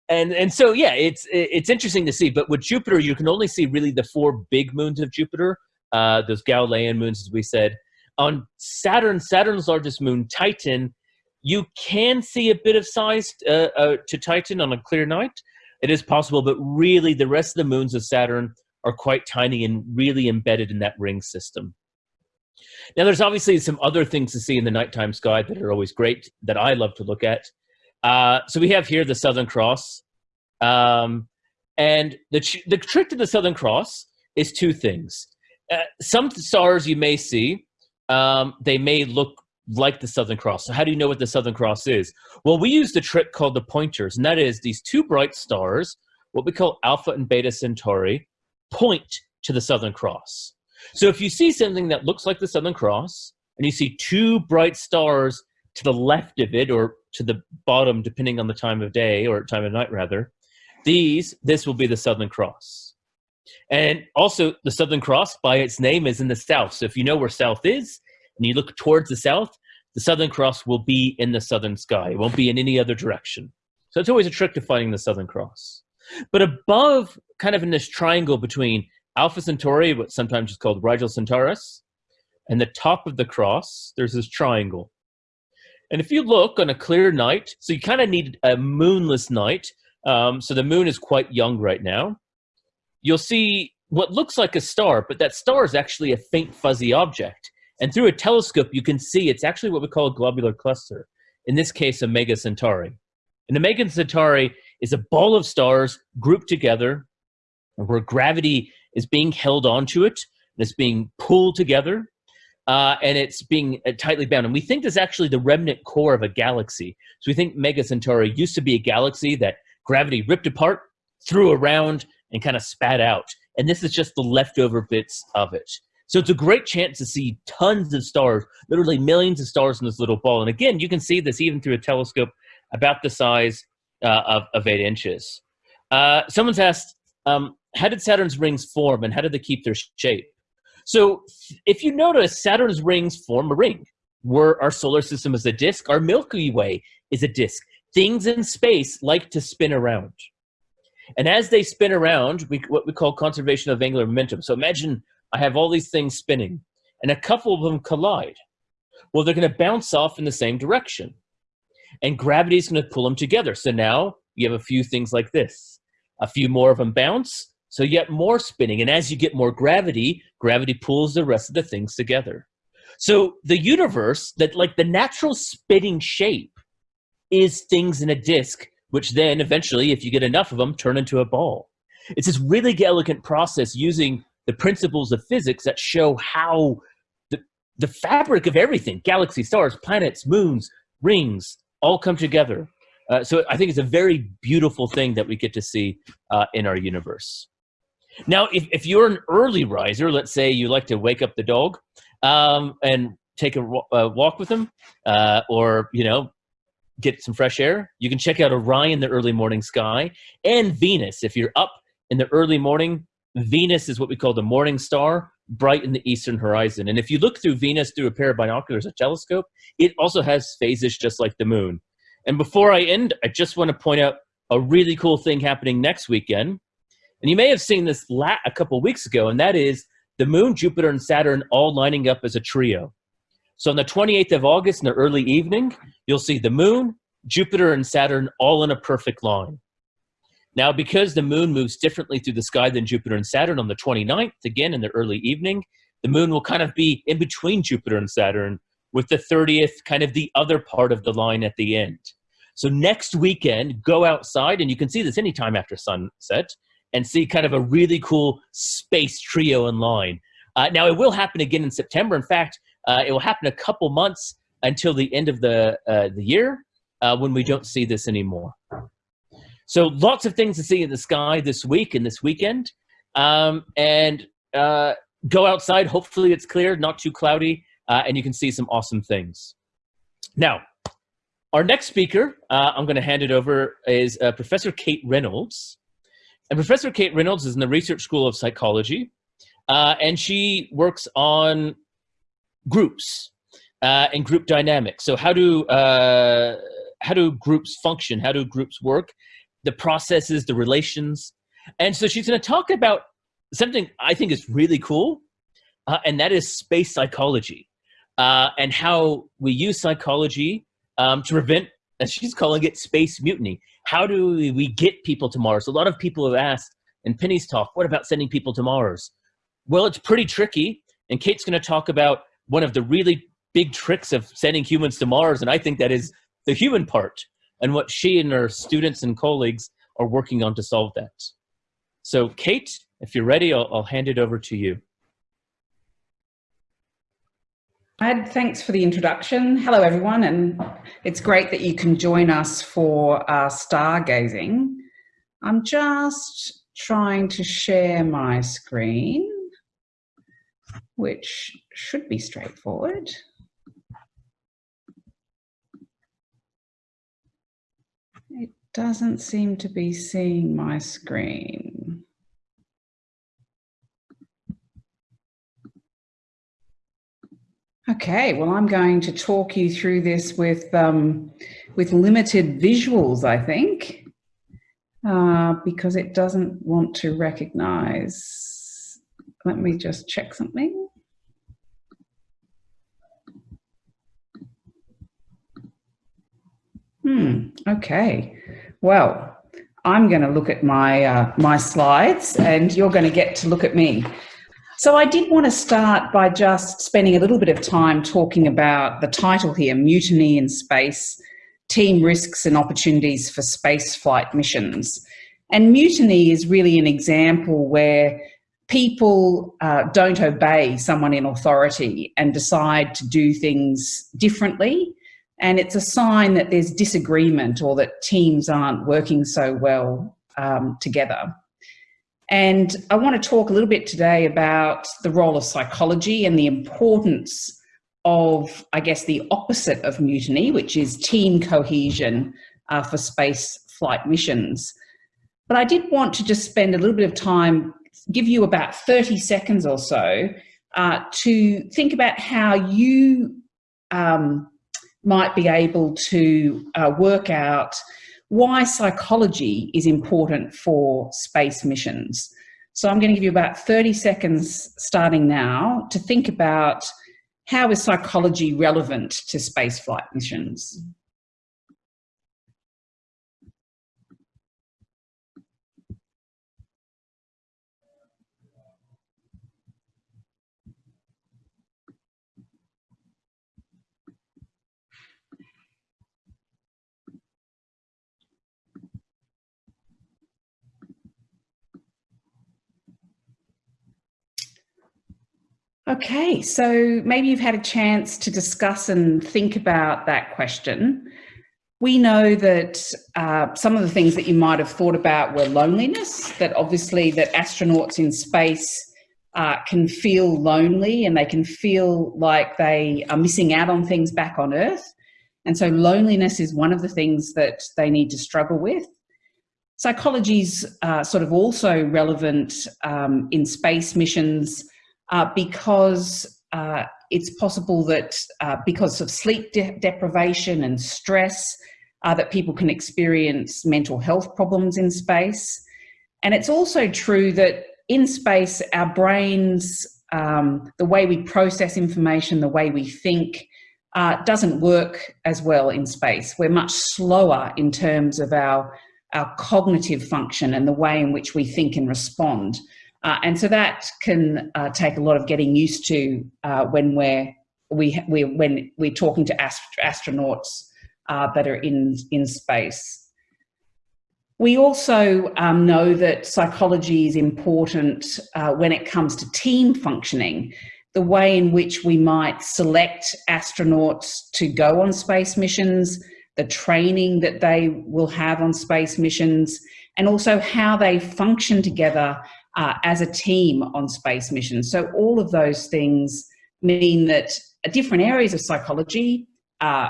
and and so yeah, it's it's interesting to see. But with Jupiter, you can only see really the four big moons of Jupiter, uh, those Galilean moons, as we said. On Saturn, Saturn's largest moon, Titan, you can see a bit of size uh, uh, to Titan on a clear night. It is possible, but really the rest of the moons of Saturn are quite tiny and really embedded in that ring system. Now, there's obviously some other things to see in the nighttime sky that are always great that I love to look at. Uh, so we have here the Southern Cross. Um, and the, the trick to the Southern Cross is two things. Uh, some stars you may see um, they may look like the Southern Cross. So how do you know what the Southern Cross is? Well, we use a trick called the pointers, and that is these two bright stars, what we call Alpha and Beta Centauri, point to the Southern Cross. So if you see something that looks like the Southern Cross, and you see two bright stars to the left of it, or to the bottom, depending on the time of day, or time of night rather, these, this will be the Southern Cross. And also, the Southern Cross, by its name, is in the south. So if you know where south is, and you look towards the south, the Southern Cross will be in the southern sky. It won't be in any other direction. So it's always a trick to finding the Southern Cross. But above, kind of in this triangle between Alpha Centauri, what sometimes is called Rigil Kentaurus, and the top of the cross, there's this triangle. And if you look on a clear night, so you kind of need a moonless night. Um, so the moon is quite young right now you'll see what looks like a star, but that star is actually a faint fuzzy object. And through a telescope, you can see it's actually what we call a globular cluster, in this case, Omega Centauri. And Omega Centauri is a ball of stars grouped together where gravity is being held onto it, and it's being pulled together, uh, and it's being uh, tightly bound. And we think this is actually the remnant core of a galaxy. So we think Omega Centauri used to be a galaxy that gravity ripped apart, threw around, and kind of spat out. And this is just the leftover bits of it. So it's a great chance to see tons of stars, literally millions of stars in this little ball. And again, you can see this even through a telescope about the size uh, of, of eight inches. Uh, someone's asked, um, how did Saturn's rings form and how did they keep their shape? So if you notice, Saturn's rings form a ring. Where our solar system is a disk, our Milky Way is a disk. Things in space like to spin around. And as they spin around, we, what we call conservation of angular momentum. So imagine I have all these things spinning, and a couple of them collide. Well, they're going to bounce off in the same direction. And gravity is going to pull them together. So now you have a few things like this. A few more of them bounce, so you get more spinning. And as you get more gravity, gravity pulls the rest of the things together. So the universe, that like the natural spinning shape, is things in a disk which then eventually, if you get enough of them, turn into a ball. It's this really elegant process using the principles of physics that show how the, the fabric of everything, galaxies, stars, planets, moons, rings, all come together. Uh, so I think it's a very beautiful thing that we get to see uh, in our universe. Now, if, if you're an early riser, let's say you like to wake up the dog um, and take a, a walk with him, uh, or you know get some fresh air. You can check out Orion, the early morning sky, and Venus. If you're up in the early morning, Venus is what we call the morning star, bright in the eastern horizon. And if you look through Venus through a pair of binoculars, a telescope, it also has phases just like the moon. And before I end, I just want to point out a really cool thing happening next weekend. And you may have seen this a couple weeks ago, and that is the moon, Jupiter, and Saturn all lining up as a trio. So on the 28th of August in the early evening, you'll see the moon, Jupiter, and Saturn all in a perfect line. Now, because the moon moves differently through the sky than Jupiter and Saturn on the 29th, again in the early evening, the moon will kind of be in between Jupiter and Saturn with the 30th kind of the other part of the line at the end. So next weekend, go outside, and you can see this anytime after sunset, and see kind of a really cool space trio online. Uh, now, it will happen again in September. In fact, uh, it will happen a couple months until the end of the, uh, the year uh, when we don't see this anymore. So lots of things to see in the sky this week and this weekend. Um, and uh, go outside. Hopefully it's clear, not too cloudy, uh, and you can see some awesome things. Now, our next speaker, I'm going to hand it over, is Professor Kate Reynolds. And Professor Kate Reynolds is in the Research School of Psychology, uh, and she works on groups uh, and group dynamics. So how do, uh, how do groups function? How do groups work? The processes, the relations. And so she's gonna talk about something I think is really cool, uh, and that is space psychology uh, and how we use psychology um, to prevent, as she's calling it, space mutiny. How do we get people to Mars? A lot of people have asked in Penny's talk, what about sending people to Mars? Well, it's pretty tricky. And Kate's going to talk about one of the really big tricks of sending humans to Mars. And I think that is the human part and what she and her students and colleagues are working on to solve that. So Kate, if you're ready, I'll, I'll hand it over to you. Ed, thanks for the introduction. Hello, everyone, and it's great that you can join us for uh, stargazing. I'm just trying to share my screen which should be straightforward. It doesn't seem to be seeing my screen. Okay, well, I'm going to talk you through this with, um, with limited visuals, I think, uh, because it doesn't want to recognize. Let me just check something. Hmm, okay. Well, I'm going to look at my, uh, my slides and you're going to get to look at me. So I did want to start by just spending a little bit of time talking about the title here, Mutiny in Space, Team Risks and Opportunities for Space Flight Missions. And mutiny is really an example where people uh, don't obey someone in authority and decide to do things differently and it's a sign that there's disagreement or that teams aren't working so well um, together. And I want to talk a little bit today about the role of psychology and the importance of, I guess, the opposite of mutiny, which is team cohesion uh, for space flight missions. But I did want to just spend a little bit of time, give you about 30 seconds or so uh, to think about how you um, might be able to uh, work out why psychology is important for space missions. So I'm going to give you about 30 seconds starting now to think about how is psychology relevant to spaceflight missions? Okay, so maybe you've had a chance to discuss and think about that question. We know that uh, some of the things that you might have thought about were loneliness, that obviously that astronauts in space uh, can feel lonely and they can feel like they are missing out on things back on Earth. And so loneliness is one of the things that they need to struggle with. Psychology's uh, sort of also relevant um, in space missions uh, because uh, it's possible that uh, because of sleep de deprivation and stress, uh, that people can experience mental health problems in space. And it's also true that in space, our brains, um, the way we process information, the way we think, uh, doesn't work as well in space. We're much slower in terms of our, our cognitive function and the way in which we think and respond. Uh, and so that can uh, take a lot of getting used to uh, when we're we we when we're talking to ast astronauts uh, that are in in space. We also um, know that psychology is important uh, when it comes to team functioning, the way in which we might select astronauts to go on space missions, the training that they will have on space missions, and also how they function together uh, as a team on space missions. So all of those things mean that different areas of psychology, uh,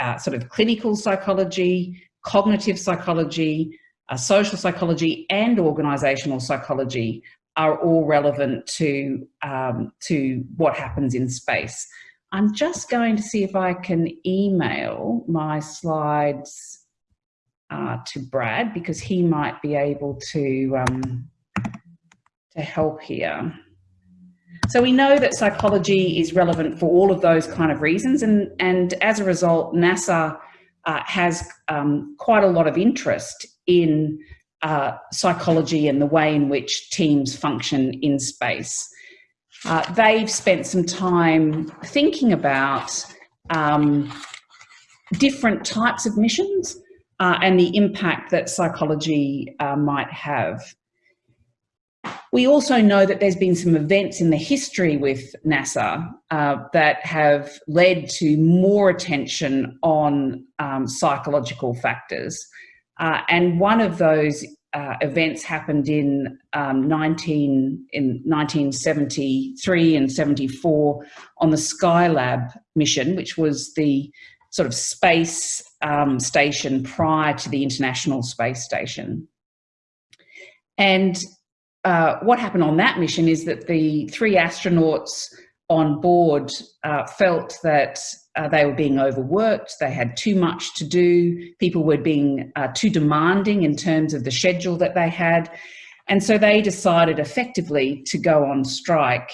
uh, sort of clinical psychology, cognitive psychology, uh, social psychology and organisational psychology are all relevant to, um, to what happens in space. I'm just going to see if I can email my slides uh, to Brad because he might be able to, um, help here. So we know that psychology is relevant for all of those kind of reasons and, and as a result NASA uh, has um, quite a lot of interest in uh, psychology and the way in which teams function in space. Uh, they've spent some time thinking about um, different types of missions uh, and the impact that psychology uh, might have. We also know that there's been some events in the history with NASA uh, that have led to more attention on um, psychological factors. Uh, and one of those uh, events happened in um, 19 in 1973 and 74 on the Skylab mission, which was the sort of space um, station prior to the International Space Station. And uh, what happened on that mission is that the three astronauts on board uh, felt that uh, they were being overworked, they had too much to do, people were being uh, too demanding in terms of the schedule that they had. And so they decided effectively to go on strike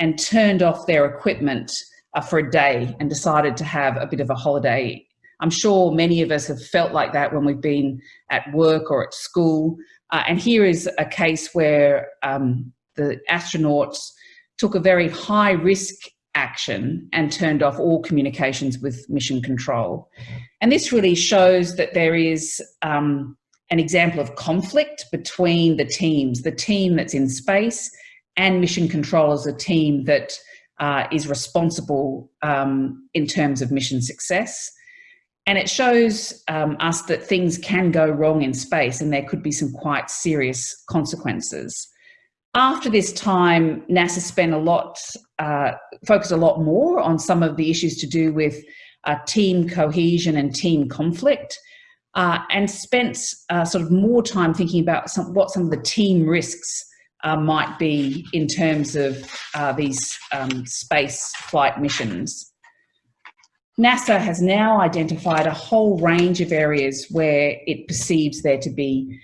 and turned off their equipment uh, for a day and decided to have a bit of a holiday. I'm sure many of us have felt like that when we've been at work or at school. Uh, and here is a case where um, the astronauts took a very high risk action and turned off all communications with mission control. And this really shows that there is um, an example of conflict between the teams, the team that's in space and mission control as a team that uh, is responsible um, in terms of mission success. And it shows um, us that things can go wrong in space and there could be some quite serious consequences after this time, NASA spent a lot, uh, focused a lot more on some of the issues to do with uh, team cohesion and team conflict, uh, and spent uh, sort of more time thinking about some, what some of the team risks uh, might be in terms of uh, these um, space flight missions. NASA has now identified a whole range of areas where it perceives there to be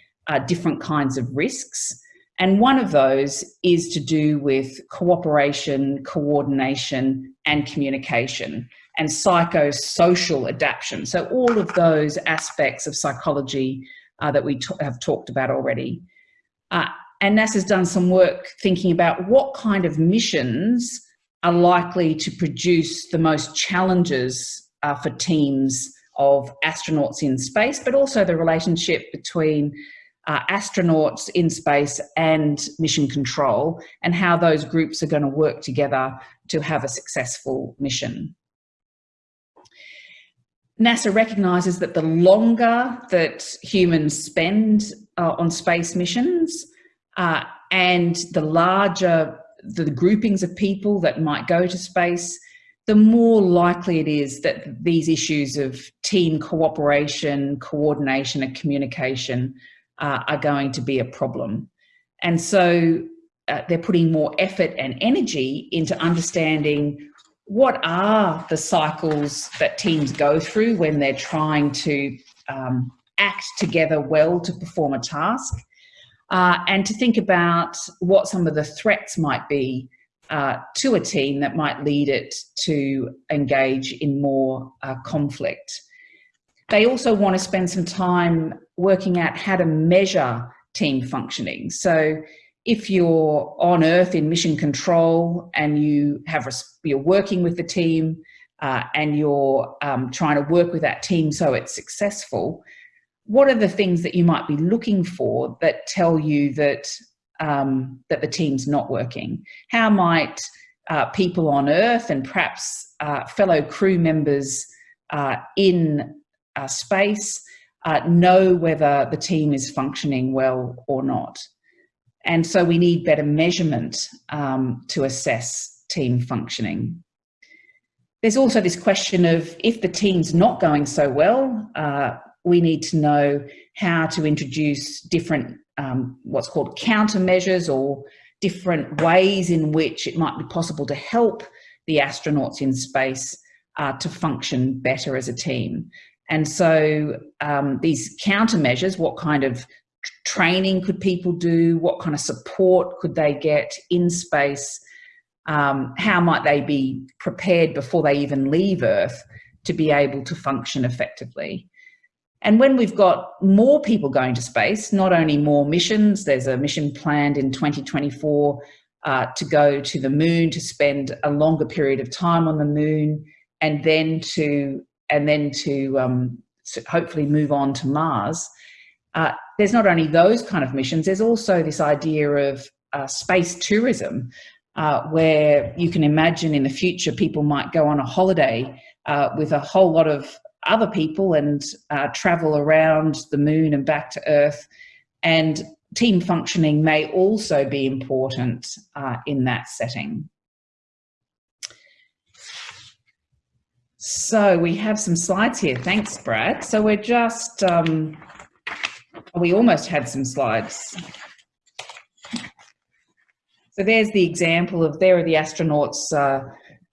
different kinds of risks. And one of those is to do with cooperation, coordination, and communication, and psychosocial adaptation. So all of those aspects of psychology uh, that we have talked about already. Uh, and NASA's done some work thinking about what kind of missions are likely to produce the most challenges uh, for teams of astronauts in space, but also the relationship between uh, astronauts in space and mission control and how those groups are going to work together to have a successful mission. NASA recognises that the longer that humans spend uh, on space missions uh, and the larger the groupings of people that might go to space, the more likely it is that these issues of team cooperation, coordination and communication uh, are going to be a problem. And so uh, they're putting more effort and energy into understanding what are the cycles that teams go through when they're trying to um, act together well to perform a task, uh, and to think about what some of the threats might be uh, to a team that might lead it to engage in more uh, conflict. They also want to spend some time working out how to measure team functioning. So if you're on Earth in mission control and you have you're working with the team uh, and you're um, trying to work with that team so it's successful, what are the things that you might be looking for that tell you that um, that the team's not working? How might uh, people on Earth and perhaps uh, fellow crew members uh, in space uh, know whether the team is functioning well or not? And so we need better measurement um, to assess team functioning. There's also this question of if the team's not going so well, uh, we need to know how to introduce different, um, what's called countermeasures or different ways in which it might be possible to help the astronauts in space uh, to function better as a team. And so um, these countermeasures, what kind of training could people do? What kind of support could they get in space? Um, how might they be prepared before they even leave Earth to be able to function effectively? And when we've got more people going to space, not only more missions, there's a mission planned in 2024 uh, to go to the moon, to spend a longer period of time on the moon, and then to and then to um, hopefully move on to Mars. Uh, there's not only those kind of missions, there's also this idea of uh, space tourism, uh, where you can imagine in the future people might go on a holiday uh, with a whole lot of other people and uh, travel around the moon and back to Earth. And team functioning may also be important uh, in that setting. So we have some slides here. Thanks, Brad. So we're just, um, we almost had some slides. So there's the example of, there are the astronauts uh,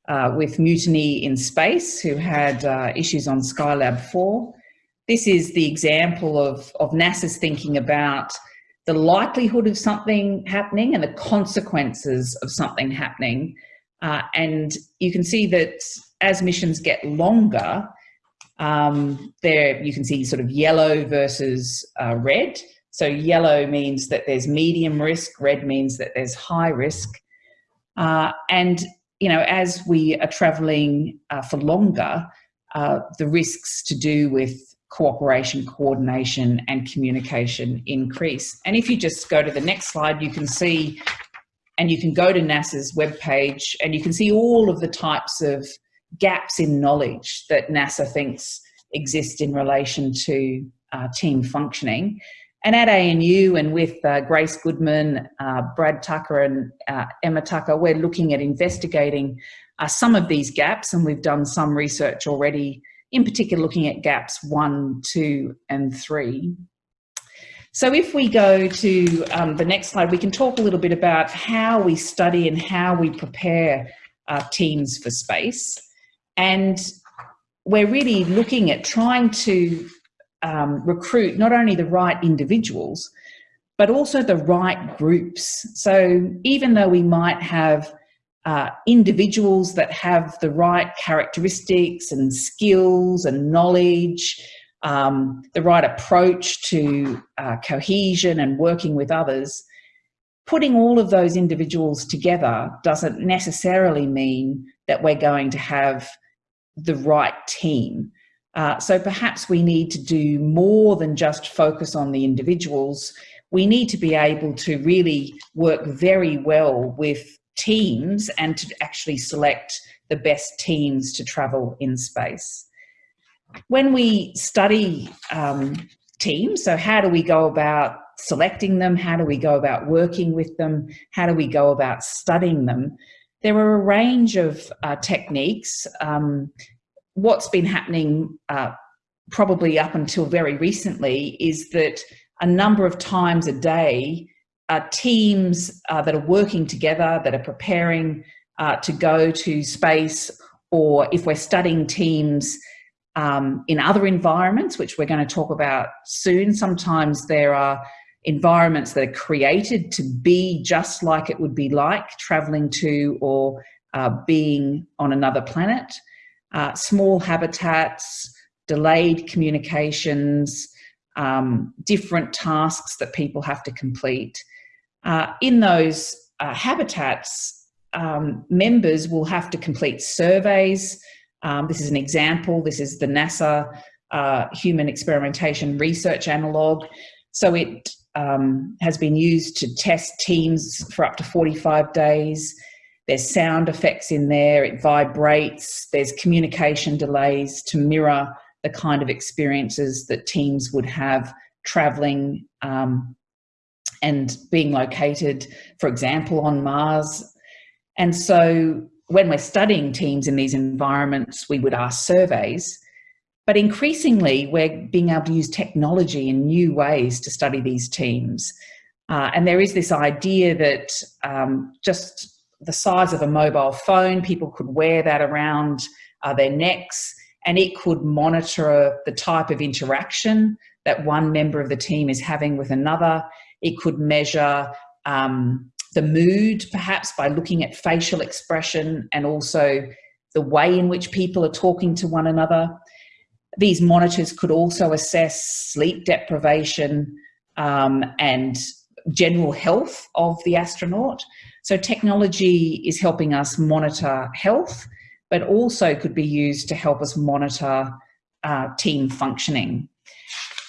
uh, with Mutiny in Space, who had uh, issues on Skylab 4. This is the example of, of NASA's thinking about the likelihood of something happening and the consequences of something happening. Uh, and you can see that as missions get longer, um, there you can see sort of yellow versus uh, red. So yellow means that there's medium risk, red means that there's high risk. Uh, and you know, as we are traveling uh, for longer, uh, the risks to do with cooperation, coordination and communication increase. And if you just go to the next slide, you can see, and you can go to NASA's webpage and you can see all of the types of gaps in knowledge that NASA thinks exist in relation to uh, team functioning. And at ANU and with uh, Grace Goodman, uh, Brad Tucker and uh, Emma Tucker, we're looking at investigating uh, some of these gaps and we've done some research already, in particular looking at gaps one, two and three. So if we go to um, the next slide, we can talk a little bit about how we study and how we prepare uh, teams for space. And we're really looking at trying to um, recruit not only the right individuals, but also the right groups. So even though we might have uh, individuals that have the right characteristics and skills and knowledge, um, the right approach to uh, cohesion and working with others, putting all of those individuals together doesn't necessarily mean that we're going to have the right team. Uh, so perhaps we need to do more than just focus on the individuals. We need to be able to really work very well with teams and to actually select the best teams to travel in space. When we study um, teams, so how do we go about selecting them? How do we go about working with them? How do we go about studying them? There are a range of uh, techniques. Um, what's been happening uh, probably up until very recently is that a number of times a day, uh, teams uh, that are working together, that are preparing uh, to go to space, or if we're studying teams um, in other environments, which we're going to talk about soon, sometimes there are environments that are created to be just like it would be like traveling to or uh, being on another planet uh, small habitats, delayed communications, um, different tasks that people have to complete. Uh, in those uh, habitats, um, members will have to complete surveys. Um, this is an example. This is the NASA uh, human experimentation research analog. So it um, has been used to test teams for up to 45 days. There's sound effects in there, it vibrates, there's communication delays to mirror the kind of experiences that teams would have traveling um, and being located, for example, on Mars. And so when we're studying teams in these environments, we would ask surveys but increasingly, we're being able to use technology in new ways to study these teams. Uh, and there is this idea that um, just the size of a mobile phone, people could wear that around uh, their necks and it could monitor the type of interaction that one member of the team is having with another. It could measure um, the mood, perhaps by looking at facial expression and also the way in which people are talking to one another. These monitors could also assess sleep deprivation um, and general health of the astronaut. So technology is helping us monitor health, but also could be used to help us monitor uh, team functioning.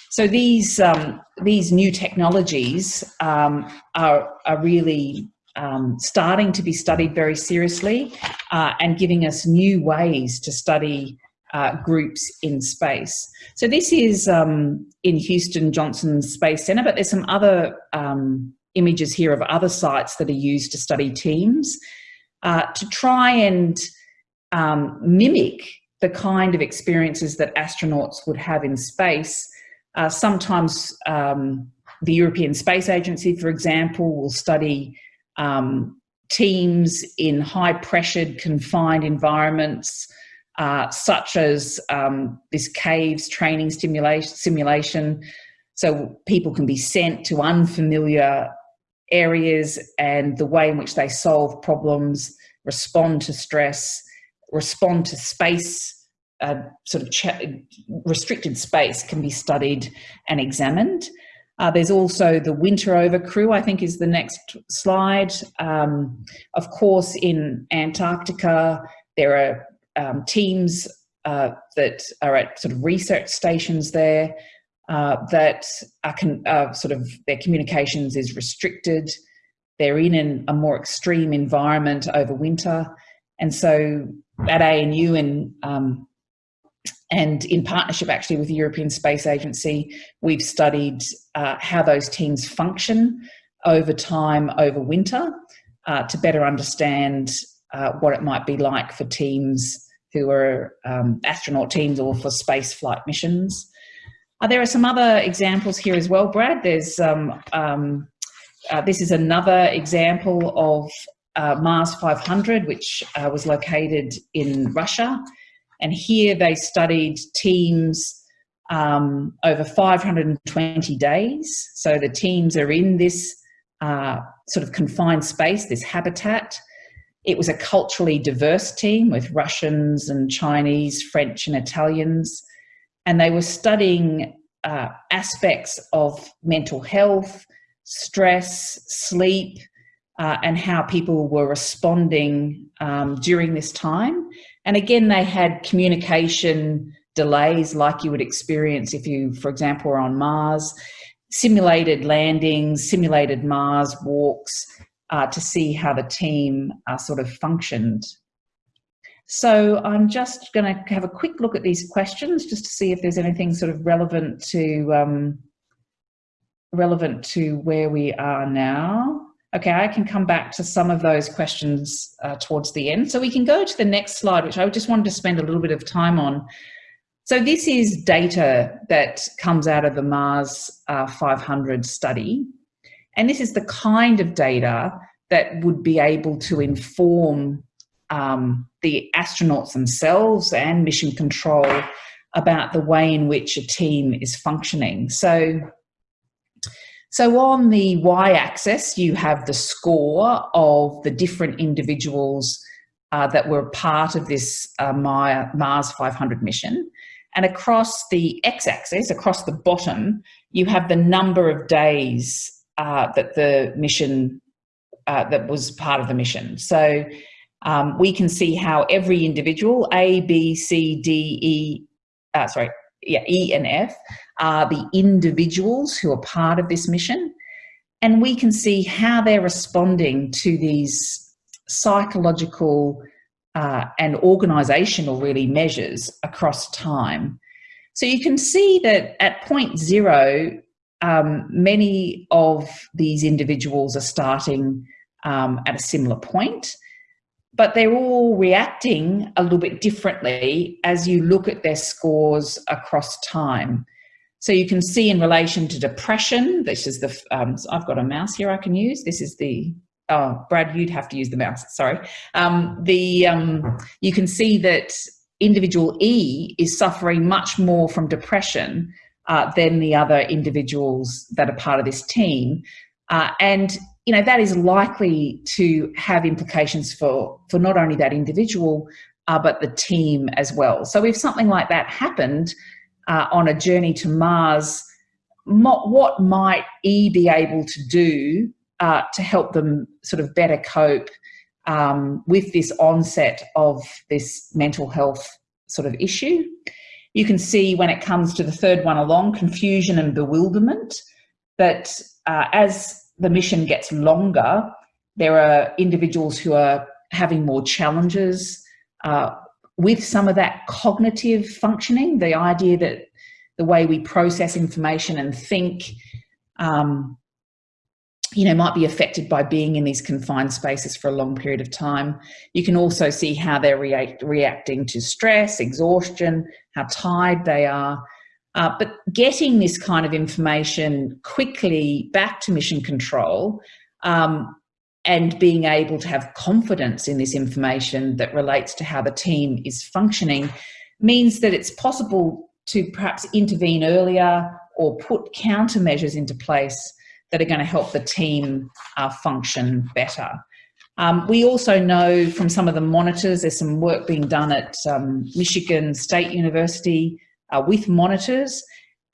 So these, um, these new technologies um, are, are really um, starting to be studied very seriously uh, and giving us new ways to study uh, groups in space. So this is um, in Houston Johnson Space Center, but there's some other um, images here of other sites that are used to study teams uh, to try and um, mimic the kind of experiences that astronauts would have in space. Uh, sometimes um, the European Space Agency, for example, will study um, teams in high pressured confined environments uh, such as um, this caves training stimulation, simulation. So people can be sent to unfamiliar areas and the way in which they solve problems, respond to stress, respond to space, uh, sort of restricted space can be studied and examined. Uh, there's also the winter over crew, I think is the next slide. Um, of course, in Antarctica, there are um, teams uh, that are at sort of research stations there uh, that are uh, sort of their communications is restricted. They're in an, a more extreme environment over winter. And so at ANU and, um, and in partnership actually with the European Space Agency, we've studied uh, how those teams function over time over winter uh, to better understand uh, what it might be like for teams who are um, astronaut teams or for space flight missions. Uh, there are some other examples here as well, Brad. There's um, um, uh, this is another example of uh, Mars 500, which uh, was located in Russia. And here they studied teams um, over 520 days. So the teams are in this uh, sort of confined space, this habitat. It was a culturally diverse team with Russians and Chinese, French and Italians, and they were studying uh, aspects of mental health, stress, sleep, uh, and how people were responding um, during this time. And again, they had communication delays like you would experience if you, for example, were on Mars, simulated landings, simulated Mars walks, uh, to see how the team uh, sort of functioned. So I'm just going to have a quick look at these questions just to see if there's anything sort of relevant to um, relevant to where we are now. Okay, I can come back to some of those questions uh, towards the end. So we can go to the next slide, which I just wanted to spend a little bit of time on. So this is data that comes out of the Mars uh, 500 study. And this is the kind of data that would be able to inform um, the astronauts themselves and mission control about the way in which a team is functioning. So, so on the y-axis, you have the score of the different individuals uh, that were part of this uh, Mars 500 mission. And across the x-axis, across the bottom, you have the number of days uh, that the mission, uh, that was part of the mission. So um, we can see how every individual, A, B, C, D, E, uh, sorry, yeah, E and F are the individuals who are part of this mission. And we can see how they're responding to these psychological uh, and organisational really measures across time. So you can see that at point zero, um, many of these individuals are starting um, at a similar point, but they're all reacting a little bit differently as you look at their scores across time. So you can see in relation to depression, this is the, um, I've got a mouse here I can use. This is the, oh, Brad, you'd have to use the mouse, sorry. Um, the, um, you can see that individual E is suffering much more from depression uh, than the other individuals that are part of this team. Uh, and you know that is likely to have implications for for not only that individual uh, but the team as well. So if something like that happened uh, on a journey to Mars, what might E be able to do uh, to help them sort of better cope um, with this onset of this mental health sort of issue? You can see when it comes to the third one along, confusion and bewilderment, that uh, as the mission gets longer, there are individuals who are having more challenges uh, with some of that cognitive functioning, the idea that the way we process information and think, um, you know, might be affected by being in these confined spaces for a long period of time. You can also see how they're react reacting to stress, exhaustion, how tired they are. Uh, but getting this kind of information quickly back to mission control um, and being able to have confidence in this information that relates to how the team is functioning means that it's possible to perhaps intervene earlier or put countermeasures into place that are going to help the team uh, function better. Um, we also know from some of the monitors, there's some work being done at um, Michigan State University uh, with monitors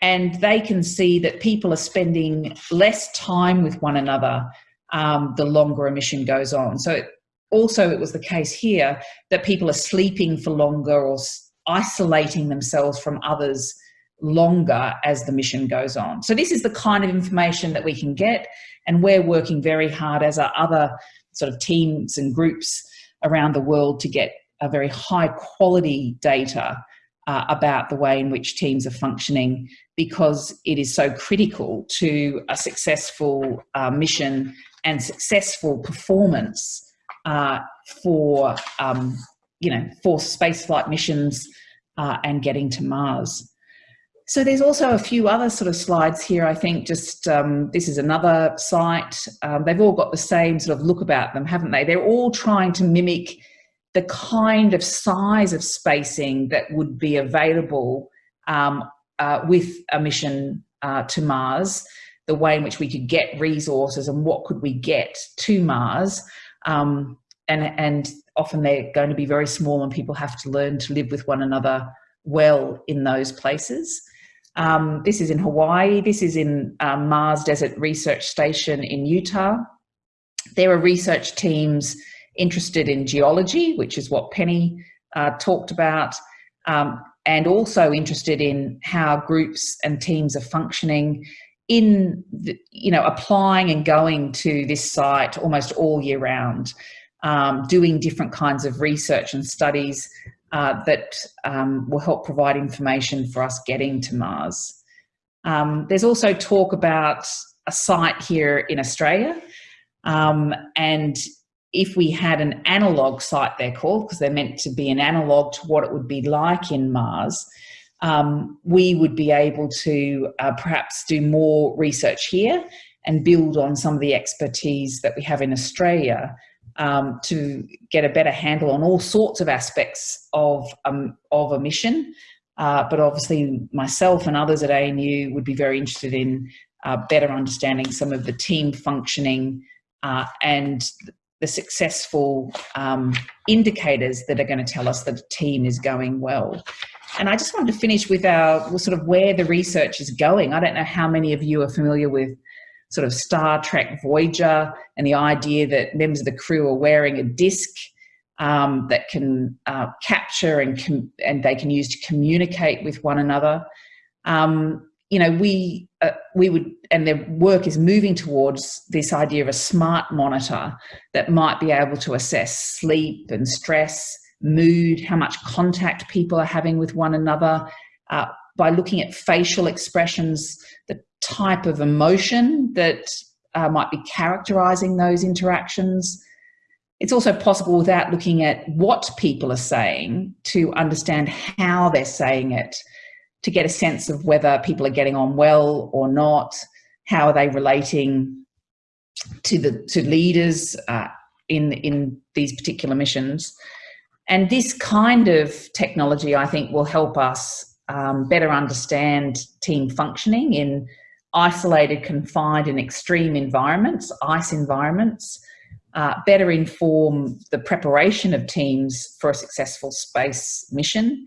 and they can see that people are spending less time with one another um, the longer a mission goes on. So it, also it was the case here that people are sleeping for longer or isolating themselves from others longer as the mission goes on. So this is the kind of information that we can get and we're working very hard as are other sort of teams and groups around the world to get a very high quality data uh, about the way in which teams are functioning because it is so critical to a successful uh, mission and successful performance uh, for, um, you know, for spaceflight missions uh, and getting to Mars. So there's also a few other sort of slides here. I think just um, this is another site. Um, they've all got the same sort of look about them, haven't they? They're all trying to mimic the kind of size of spacing that would be available um, uh, with a mission uh, to Mars, the way in which we could get resources and what could we get to Mars. Um, and, and often they're going to be very small and people have to learn to live with one another well in those places. Um, this is in Hawaii. This is in um, Mars Desert Research Station in Utah. There are research teams interested in geology, which is what Penny uh, talked about, um, and also interested in how groups and teams are functioning in, the, you know, applying and going to this site almost all year round, um, doing different kinds of research and studies uh, that um, will help provide information for us getting to Mars. Um, there's also talk about a site here in Australia um, and if we had an analog site, they're called, because they're meant to be an analog to what it would be like in Mars, um, we would be able to uh, perhaps do more research here and build on some of the expertise that we have in Australia um, to get a better handle on all sorts of aspects of, um, of a mission. Uh, but obviously myself and others at ANU would be very interested in uh, better understanding some of the team functioning uh, and the successful um, indicators that are going to tell us that a team is going well. And I just wanted to finish with our sort of where the research is going. I don't know how many of you are familiar with sort of Star Trek Voyager and the idea that members of the crew are wearing a disc um, that can uh, capture and, and they can use to communicate with one another. Um, you know, we, uh, we would, and their work is moving towards this idea of a smart monitor that might be able to assess sleep and stress, mood, how much contact people are having with one another, uh, by looking at facial expressions, the type of emotion that uh, might be characterizing those interactions. It's also possible without looking at what people are saying to understand how they're saying it, to get a sense of whether people are getting on well or not, how are they relating to the to leaders uh, in in these particular missions. And this kind of technology, I think, will help us um, better understand team functioning in isolated, confined and extreme environments, ICE environments, uh, better inform the preparation of teams for a successful space mission,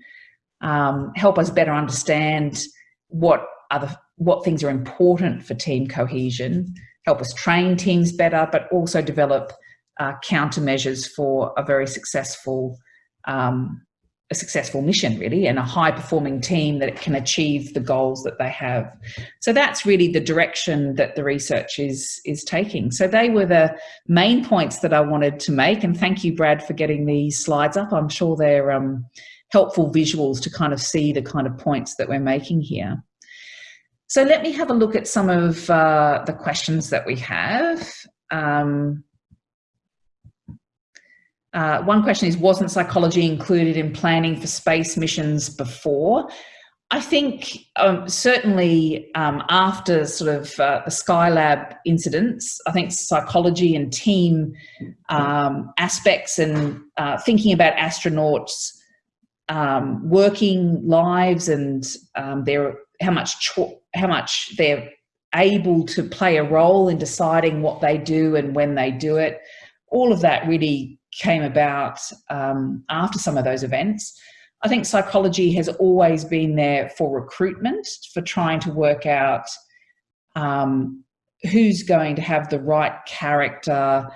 um, help us better understand what other what things are important for team cohesion, help us train teams better, but also develop uh, countermeasures for a very successful um, a successful mission really and a high performing team that can achieve the goals that they have. So that's really the direction that the research is is taking. So they were the main points that i wanted to make and thank you brad for getting these slides up. I'm sure they're um, helpful visuals to kind of see the kind of points that we're making here so let me have a look at some of uh, the questions that we have um, uh, one question is, wasn't psychology included in planning for space missions before? I think um, certainly um, after sort of uh, the Skylab incidents, I think psychology and team um, aspects and uh, thinking about astronauts um, working lives and um, their how much how much they're able to play a role in deciding what they do and when they do it. All of that really came about um, after some of those events. I think psychology has always been there for recruitment, for trying to work out um, who's going to have the right character,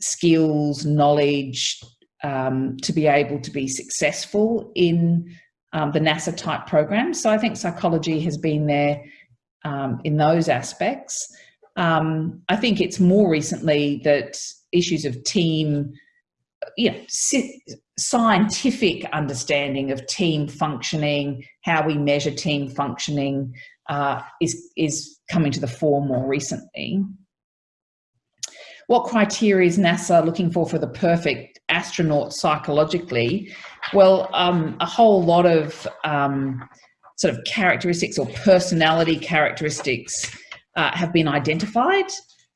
skills, knowledge um, to be able to be successful in um, the NASA type programs. So I think psychology has been there um, in those aspects. Um, I think it's more recently that issues of team you know, scientific understanding of team functioning, how we measure team functioning uh, is, is coming to the fore more recently. What criteria is NASA looking for for the perfect astronaut psychologically? Well, um, a whole lot of um, sort of characteristics or personality characteristics uh, have been identified.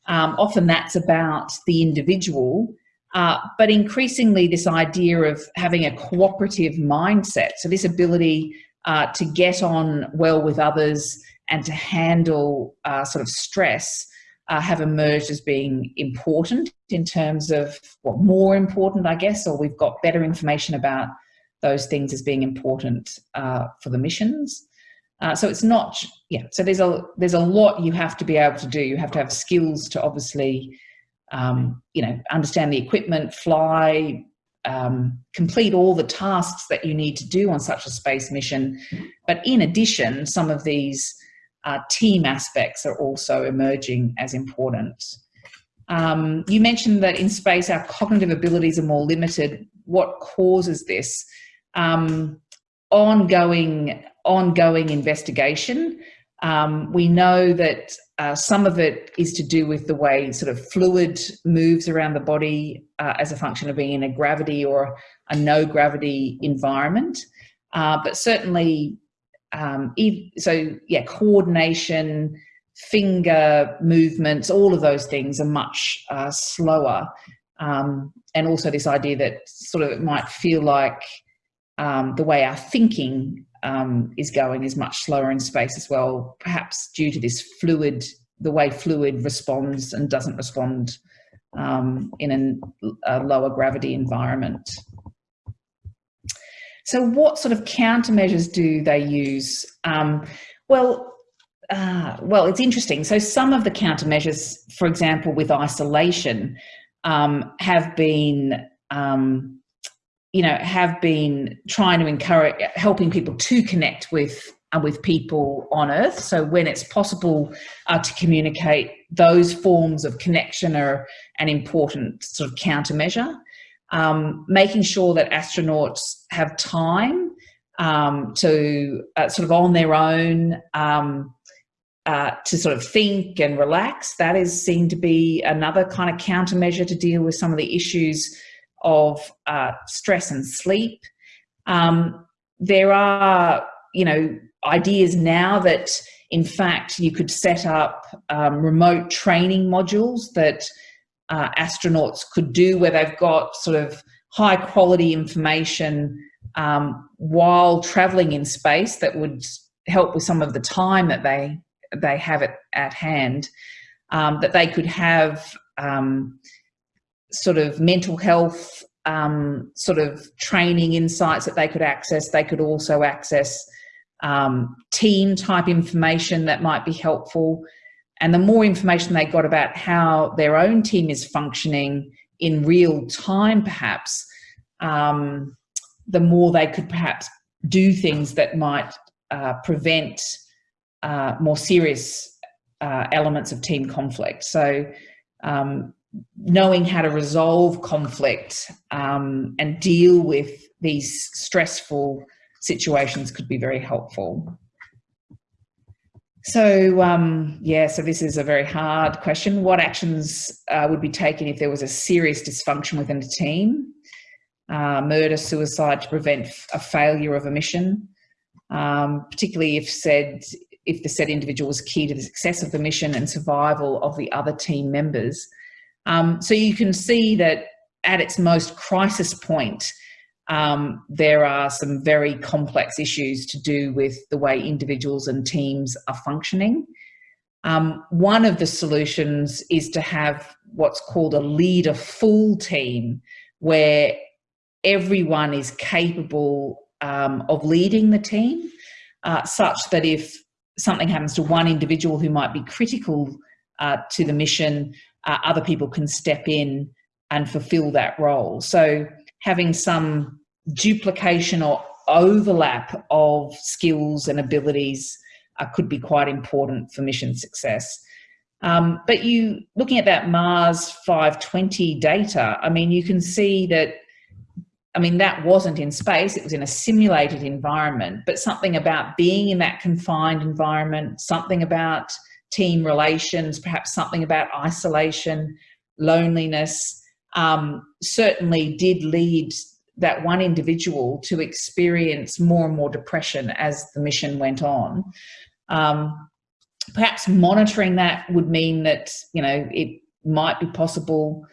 Um, often that's about the individual uh, but increasingly this idea of having a cooperative mindset. So this ability uh, to get on well with others and to handle uh, sort of stress uh, have emerged as being important in terms of, well, more important, I guess, or we've got better information about those things as being important uh, for the missions. Uh, so it's not, yeah, so there's a, there's a lot you have to be able to do. You have to have skills to obviously um, you know, understand the equipment, fly, um, complete all the tasks that you need to do on such a space mission. But in addition, some of these uh, team aspects are also emerging as important. Um, you mentioned that in space our cognitive abilities are more limited. What causes this? Um, ongoing, ongoing investigation. Um, we know that uh, some of it is to do with the way sort of fluid moves around the body uh, as a function of being in a gravity or a no gravity environment. Uh, but certainly, um, so yeah, coordination, finger movements, all of those things are much uh, slower. Um, and also this idea that sort of it might feel like um, the way our thinking um, is going is much slower in space as well, perhaps due to this fluid, the way fluid responds and doesn't respond um, in an, a lower gravity environment. So what sort of countermeasures do they use? Um, well, uh, well, it's interesting. So some of the countermeasures, for example, with isolation, um, have been um, you know, have been trying to encourage, helping people to connect with uh, with people on Earth. So when it's possible uh, to communicate, those forms of connection are an important sort of countermeasure. Um, making sure that astronauts have time um, to uh, sort of on their own um, uh, to sort of think and relax. That is seen to be another kind of countermeasure to deal with some of the issues of uh, stress and sleep. Um, there are, you know, ideas now that in fact you could set up um, remote training modules that uh, astronauts could do where they've got sort of high quality information um, while traveling in space that would help with some of the time that they they have it at hand um, that they could have um, sort of mental health um, sort of training insights that they could access. They could also access um, team type information that might be helpful. And the more information they got about how their own team is functioning in real time, perhaps, um, the more they could perhaps do things that might uh, prevent uh, more serious uh, elements of team conflict. So um, knowing how to resolve conflict um, and deal with these stressful situations could be very helpful. So um, yeah, so this is a very hard question. What actions uh, would be taken if there was a serious dysfunction within a team? Uh, murder, suicide to prevent a failure of a mission, um, particularly if said if the said individual was key to the success of the mission and survival of the other team members. Um, so you can see that at its most crisis point, um, there are some very complex issues to do with the way individuals and teams are functioning. Um, one of the solutions is to have what's called a leader full team where everyone is capable um, of leading the team uh, such that if something happens to one individual who might be critical uh, to the mission, uh, other people can step in and fulfill that role. So having some duplication or overlap of skills and abilities uh, could be quite important for mission success. Um, but you, looking at that Mars 520 data, I mean, you can see that, I mean, that wasn't in space, it was in a simulated environment, but something about being in that confined environment, something about team relations, perhaps something about isolation, loneliness, um, certainly did lead that one individual to experience more and more depression as the mission went on. Um, perhaps monitoring that would mean that, you know, it might be possible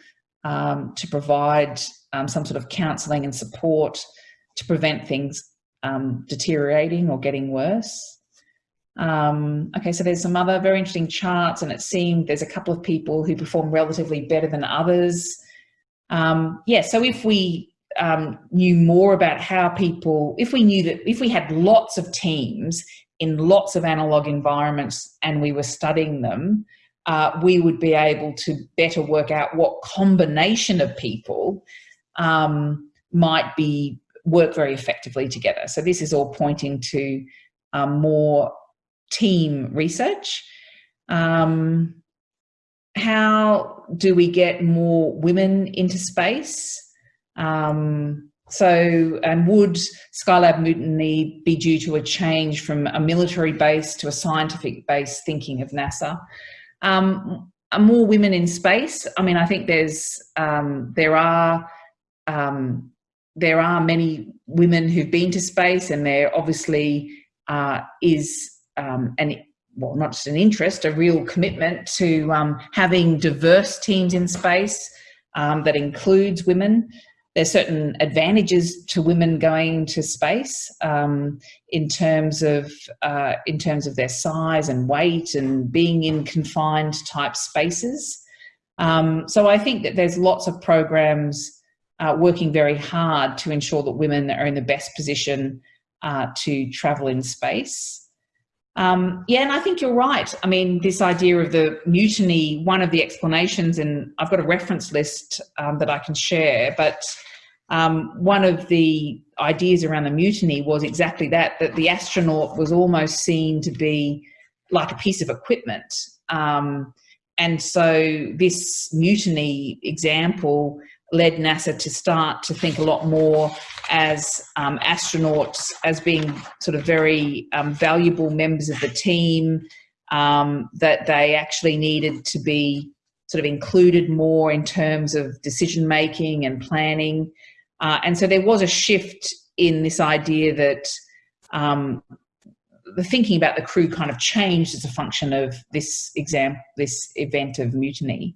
um, to provide um, some sort of counselling and support to prevent things um, deteriorating or getting worse. Um, okay, so there's some other very interesting charts and it seemed there's a couple of people who perform relatively better than others. Um, yeah, so if we um, knew more about how people, if we knew that, if we had lots of teams in lots of analog environments and we were studying them, uh, we would be able to better work out what combination of people um, might be work very effectively together. So this is all pointing to um, more team research. Um, how do we get more women into space? Um, so, and would Skylab mutiny be due to a change from a military base to a scientific base thinking of NASA? Um, more women in space? I mean, I think there's, um, there are, um, there are many women who've been to space and there obviously uh, is um, an well, not just an interest, a real commitment to um, having diverse teams in space um, that includes women. There's certain advantages to women going to space um, in terms of uh, in terms of their size and weight and being in confined type spaces. Um, so I think that there's lots of programs uh, working very hard to ensure that women are in the best position uh, to travel in space. Um, yeah, and I think you're right. I mean, this idea of the mutiny, one of the explanations, and I've got a reference list um, that I can share, but um, one of the ideas around the mutiny was exactly that, that the astronaut was almost seen to be like a piece of equipment. Um, and so this mutiny example led NASA to start to think a lot more as um, astronauts as being sort of very um, valuable members of the team, um, that they actually needed to be sort of included more in terms of decision making and planning. Uh, and so there was a shift in this idea that um, the thinking about the crew kind of changed as a function of this exam, this event of mutiny.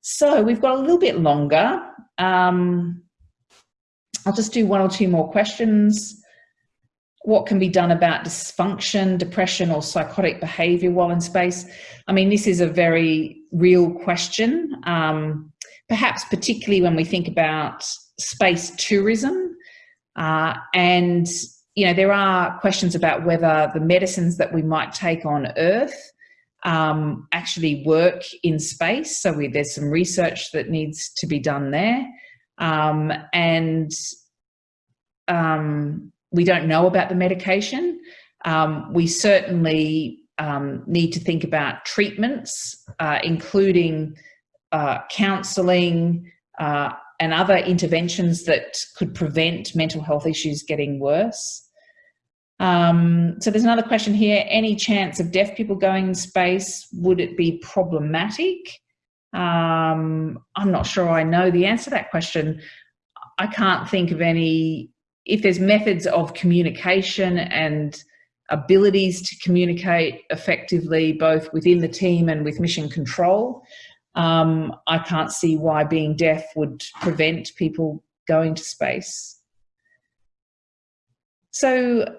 So we've got a little bit longer. Um, I'll just do one or two more questions. What can be done about dysfunction, depression, or psychotic behavior while in space? I mean, this is a very real question, um, perhaps particularly when we think about space tourism. Uh, and, you know, there are questions about whether the medicines that we might take on Earth um, actually work in space. So we, there's some research that needs to be done there. Um, and um, we don't know about the medication. Um, we certainly um, need to think about treatments, uh, including uh, counselling uh, and other interventions that could prevent mental health issues getting worse. Um, so there's another question here. Any chance of deaf people going in space? Would it be problematic? Um, I'm not sure I know the answer to that question. I can't think of any, if there's methods of communication and abilities to communicate effectively both within the team and with mission control, um, I can't see why being deaf would prevent people going to space. So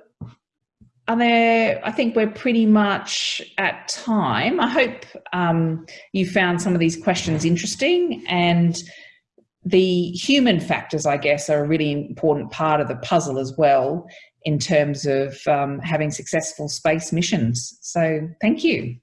are there, I think we're pretty much at time. I hope um, you found some of these questions interesting and the human factors, I guess, are a really important part of the puzzle as well in terms of um, having successful space missions. So thank you.